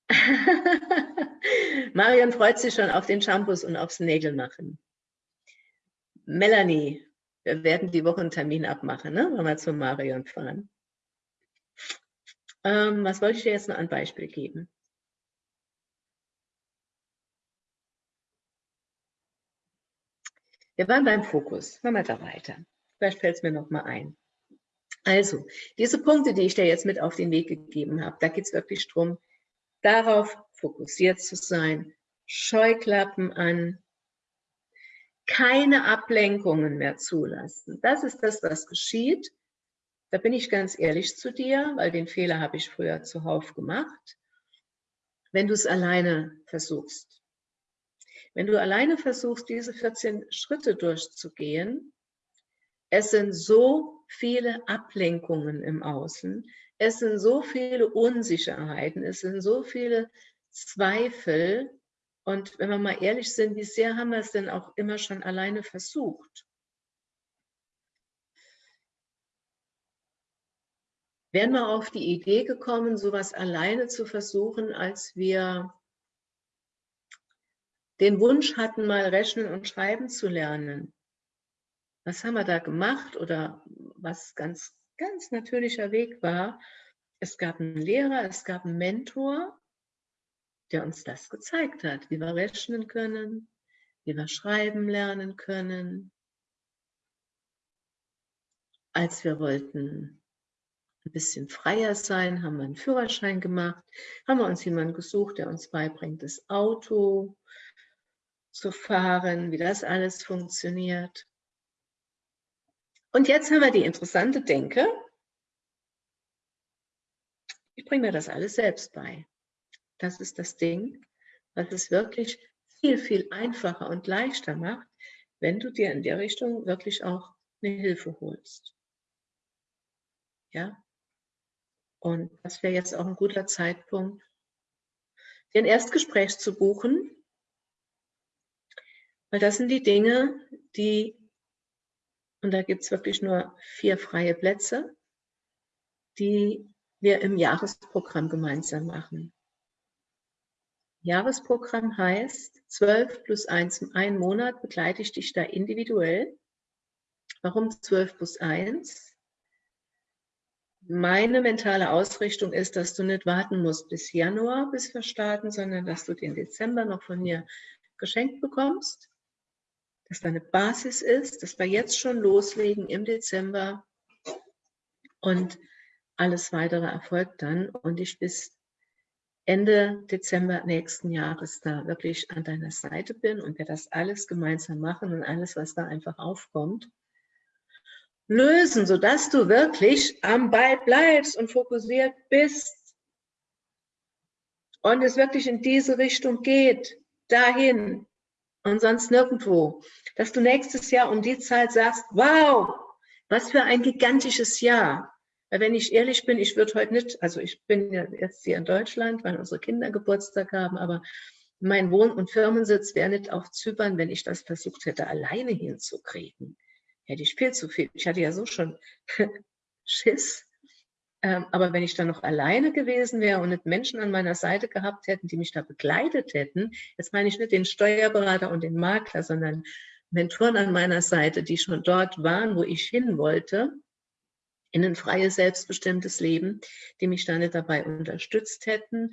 Marion freut sich schon auf den Shampoos und aufs Nägelmachen. Melanie, wir werden die Woche einen Termin abmachen, ne? wenn wir zu Marion fahren. Ähm, was wollte ich dir jetzt noch ein Beispiel geben? Wir waren beim Fokus. Machen wir da weiter. Vielleicht fällt es mir noch mal ein. Also, diese Punkte, die ich dir jetzt mit auf den Weg gegeben habe, da geht es wirklich darum, darauf fokussiert zu sein, Scheuklappen an, keine Ablenkungen mehr zulassen. Das ist das, was geschieht. Da bin ich ganz ehrlich zu dir, weil den Fehler habe ich früher zuhauf gemacht. Wenn du es alleine versuchst. Wenn du alleine versuchst, diese 14 Schritte durchzugehen, es sind so viele Ablenkungen im Außen, es sind so viele Unsicherheiten, es sind so viele Zweifel, und wenn wir mal ehrlich sind, wie sehr haben wir es denn auch immer schon alleine versucht? Wären wir auf die Idee gekommen, sowas alleine zu versuchen, als wir den Wunsch hatten, mal rechnen und schreiben zu lernen? Was haben wir da gemacht oder was ganz, ganz natürlicher Weg war? Es gab einen Lehrer, es gab einen Mentor, der uns das gezeigt hat, wie wir rechnen können, wie wir schreiben lernen können. Als wir wollten ein bisschen freier sein, haben wir einen Führerschein gemacht, haben wir uns jemanden gesucht, der uns beibringt, das Auto zu fahren, wie das alles funktioniert. Und jetzt haben wir die interessante Denke, ich bringe mir das alles selbst bei. Das ist das Ding, was es wirklich viel, viel einfacher und leichter macht, wenn du dir in der Richtung wirklich auch eine Hilfe holst. Ja? Und das wäre jetzt auch ein guter Zeitpunkt, dir ein Erstgespräch zu buchen, weil das sind die Dinge, die, und da gibt es wirklich nur vier freie Plätze, die wir im Jahresprogramm gemeinsam machen. Jahresprogramm heißt 12 plus 1, ein Monat begleite ich dich da individuell. Warum 12 plus 1? Meine mentale Ausrichtung ist, dass du nicht warten musst bis Januar, bis wir starten, sondern dass du den Dezember noch von mir geschenkt bekommst, dass da eine Basis ist, dass wir jetzt schon loslegen im Dezember und alles weitere erfolgt dann und ich bis Ende Dezember nächsten Jahres da wirklich an deiner Seite bin und wir das alles gemeinsam machen und alles, was da einfach aufkommt, lösen, sodass du wirklich am Ball bleibst und fokussiert bist und es wirklich in diese Richtung geht, dahin und sonst nirgendwo, dass du nächstes Jahr um die Zeit sagst, wow, was für ein gigantisches Jahr. Weil wenn ich ehrlich bin, ich würde heute nicht, also ich bin ja jetzt hier in Deutschland, weil unsere Kinder Geburtstag haben, aber mein Wohn- und Firmensitz wäre nicht auf Zypern, wenn ich das versucht hätte, alleine hinzukriegen. Hätte ich viel zu viel. Ich hatte ja so schon Schiss. Ähm, aber wenn ich dann noch alleine gewesen wäre und nicht Menschen an meiner Seite gehabt hätten, die mich da begleitet hätten, jetzt meine ich nicht den Steuerberater und den Makler, sondern Mentoren an meiner Seite, die schon dort waren, wo ich hin wollte, in ein freies, selbstbestimmtes Leben, die mich dann dabei unterstützt hätten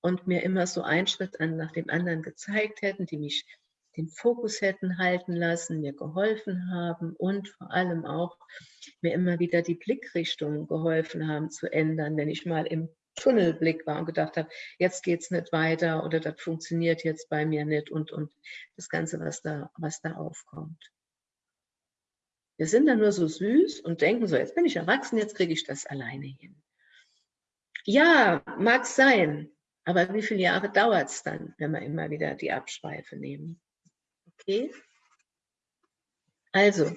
und mir immer so einen Schritt nach dem anderen gezeigt hätten, die mich den Fokus hätten halten lassen, mir geholfen haben und vor allem auch mir immer wieder die Blickrichtung geholfen haben zu ändern, wenn ich mal im Tunnelblick war und gedacht habe, jetzt geht es nicht weiter oder das funktioniert jetzt bei mir nicht und, und das Ganze, was da, was da aufkommt. Wir sind dann nur so süß und denken so, jetzt bin ich erwachsen, jetzt kriege ich das alleine hin. Ja, mag sein, aber wie viele Jahre dauert es dann, wenn wir immer wieder die Abschweife nehmen? Okay? Also,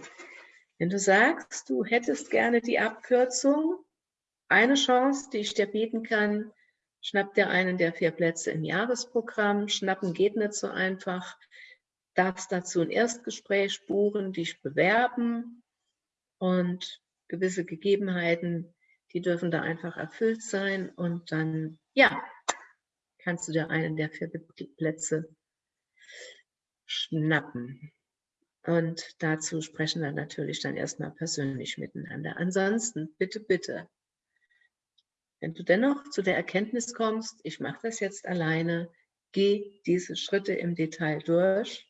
wenn du sagst, du hättest gerne die Abkürzung, eine Chance, die ich dir bieten kann, schnapp dir einen der vier Plätze im Jahresprogramm. Schnappen geht nicht so einfach darfst dazu ein Erstgespräch buchen, dich bewerben und gewisse Gegebenheiten, die dürfen da einfach erfüllt sein und dann, ja, kannst du dir einen der vier Plätze schnappen. Und dazu sprechen wir natürlich dann erstmal persönlich miteinander. Ansonsten, bitte, bitte, wenn du dennoch zu der Erkenntnis kommst, ich mache das jetzt alleine, geh diese Schritte im Detail durch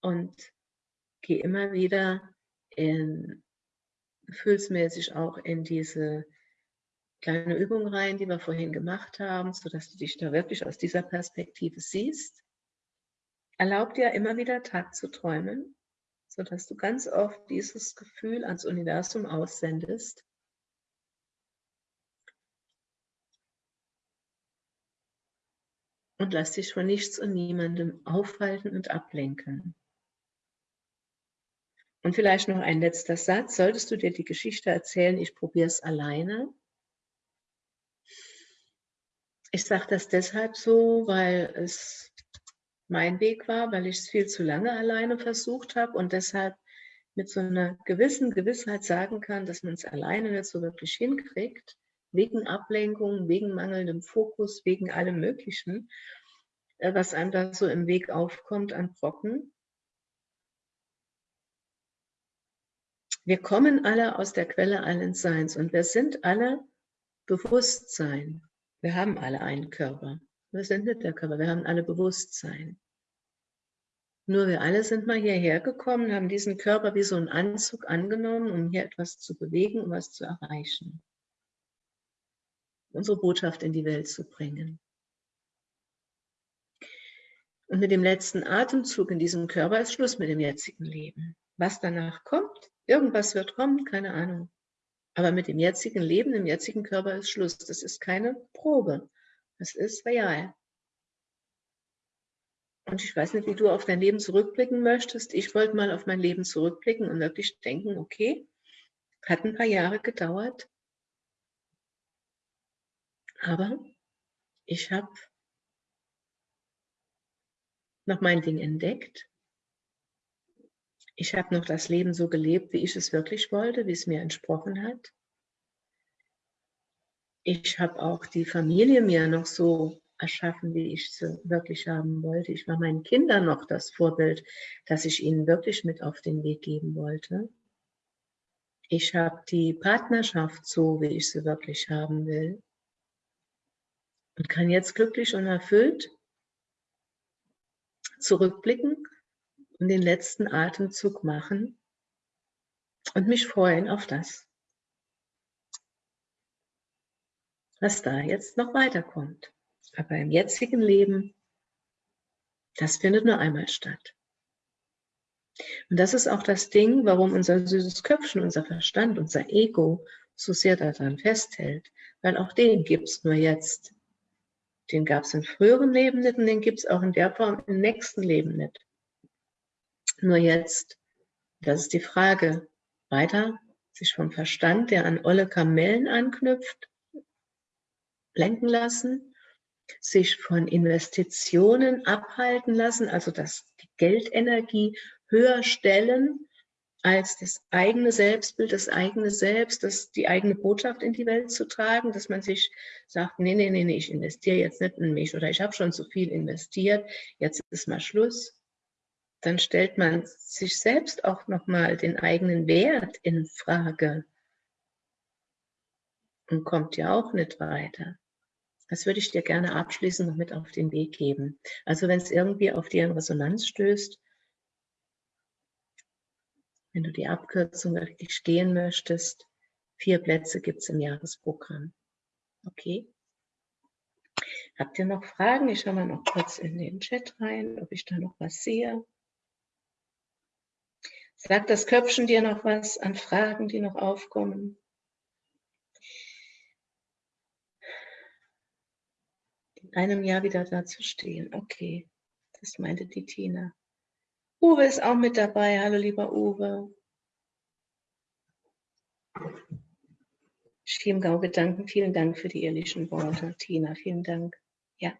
und gehe immer wieder in, gefühlsmäßig auch in diese kleine Übung rein, die wir vorhin gemacht haben, sodass du dich da wirklich aus dieser Perspektive siehst. Erlaub dir immer wieder Tag zu träumen, sodass du ganz oft dieses Gefühl ans Universum aussendest. Und lass dich von nichts und niemandem aufhalten und ablenken. Und vielleicht noch ein letzter Satz. Solltest du dir die Geschichte erzählen, ich probiere es alleine. Ich sage das deshalb so, weil es mein Weg war, weil ich es viel zu lange alleine versucht habe und deshalb mit so einer gewissen Gewissheit sagen kann, dass man es alleine nicht so wirklich hinkriegt, wegen Ablenkung, wegen mangelndem Fokus, wegen allem Möglichen, äh, was einem da so im Weg aufkommt an Brocken. Wir kommen alle aus der Quelle allen Seins und wir sind alle Bewusstsein. Wir haben alle einen Körper. Wir sind nicht der Körper, wir haben alle Bewusstsein. Nur wir alle sind mal hierher gekommen, haben diesen Körper wie so einen Anzug angenommen, um hier etwas zu bewegen, um was zu erreichen. Unsere Botschaft in die Welt zu bringen. Und mit dem letzten Atemzug in diesem Körper ist Schluss mit dem jetzigen Leben. Was danach kommt, Irgendwas wird kommen, keine Ahnung. Aber mit dem jetzigen Leben, im jetzigen Körper ist Schluss. Das ist keine Probe. Das ist real. Und ich weiß nicht, wie du auf dein Leben zurückblicken möchtest. Ich wollte mal auf mein Leben zurückblicken und wirklich denken, okay, hat ein paar Jahre gedauert. Aber ich habe noch mein Ding entdeckt ich habe noch das Leben so gelebt, wie ich es wirklich wollte, wie es mir entsprochen hat. Ich habe auch die Familie mir noch so erschaffen, wie ich sie wirklich haben wollte. Ich war meinen Kindern noch das Vorbild, das ich ihnen wirklich mit auf den Weg geben wollte. Ich habe die Partnerschaft so, wie ich sie wirklich haben will. Und kann jetzt glücklich und erfüllt zurückblicken und den letzten Atemzug machen und mich freuen auf das, was da jetzt noch weiterkommt. Aber im jetzigen Leben, das findet nur einmal statt. Und das ist auch das Ding, warum unser süßes Köpfchen, unser Verstand, unser Ego so sehr daran festhält, weil auch den gibt es nur jetzt. Den gab es in früheren Leben nicht und den gibt es auch in der Form im nächsten Leben nicht. Nur jetzt, das ist die Frage, weiter. Sich vom Verstand, der an olle Kamellen anknüpft, lenken lassen, sich von Investitionen abhalten lassen, also dass die Geldenergie höher stellen als das eigene Selbstbild, das eigene Selbst, das, die eigene Botschaft in die Welt zu tragen, dass man sich sagt, nee, nee, nee, nee ich investiere jetzt nicht in mich oder ich habe schon zu viel investiert, jetzt ist mal Schluss dann stellt man sich selbst auch nochmal den eigenen Wert in Frage und kommt ja auch nicht weiter. Das würde ich dir gerne abschließend noch mit auf den Weg geben. Also wenn es irgendwie auf dir in Resonanz stößt, wenn du die Abkürzung wirklich gehen möchtest, vier Plätze gibt es im Jahresprogramm. Okay? Habt ihr noch Fragen? Ich schaue mal noch kurz in den Chat rein, ob ich da noch was sehe. Sagt das Köpfchen dir noch was an Fragen, die noch aufkommen? In einem Jahr wieder da zu stehen. Okay, das meinte die Tina. Uwe ist auch mit dabei. Hallo, lieber Uwe. Schiemgau-Gedanken, vielen Dank für die ehrlichen Worte. Tina, vielen Dank. Ja.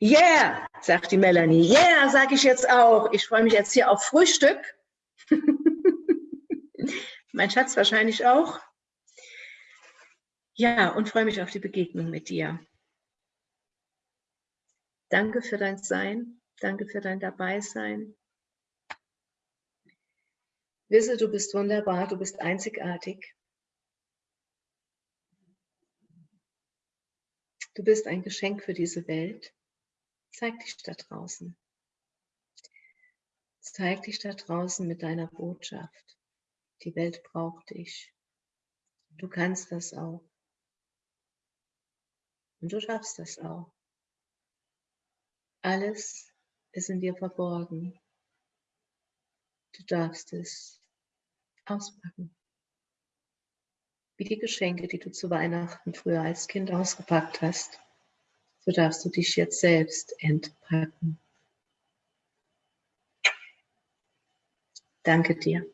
Yeah, sagt die Melanie. Yeah, sage ich jetzt auch. Ich freue mich jetzt hier auf Frühstück. mein Schatz wahrscheinlich auch. Ja, und freue mich auf die Begegnung mit dir. Danke für dein Sein. Danke für dein Dabeisein. Wisse, du bist wunderbar, du bist einzigartig. Du bist ein Geschenk für diese Welt. Zeig dich da draußen. Zeig dich da draußen mit deiner Botschaft. Die Welt braucht dich. Du kannst das auch. Und du schaffst das auch. Alles ist in dir verborgen. Du darfst es auspacken. Wie die Geschenke, die du zu Weihnachten früher als Kind ausgepackt hast, so darfst du dich jetzt selbst entpacken. Danke dir.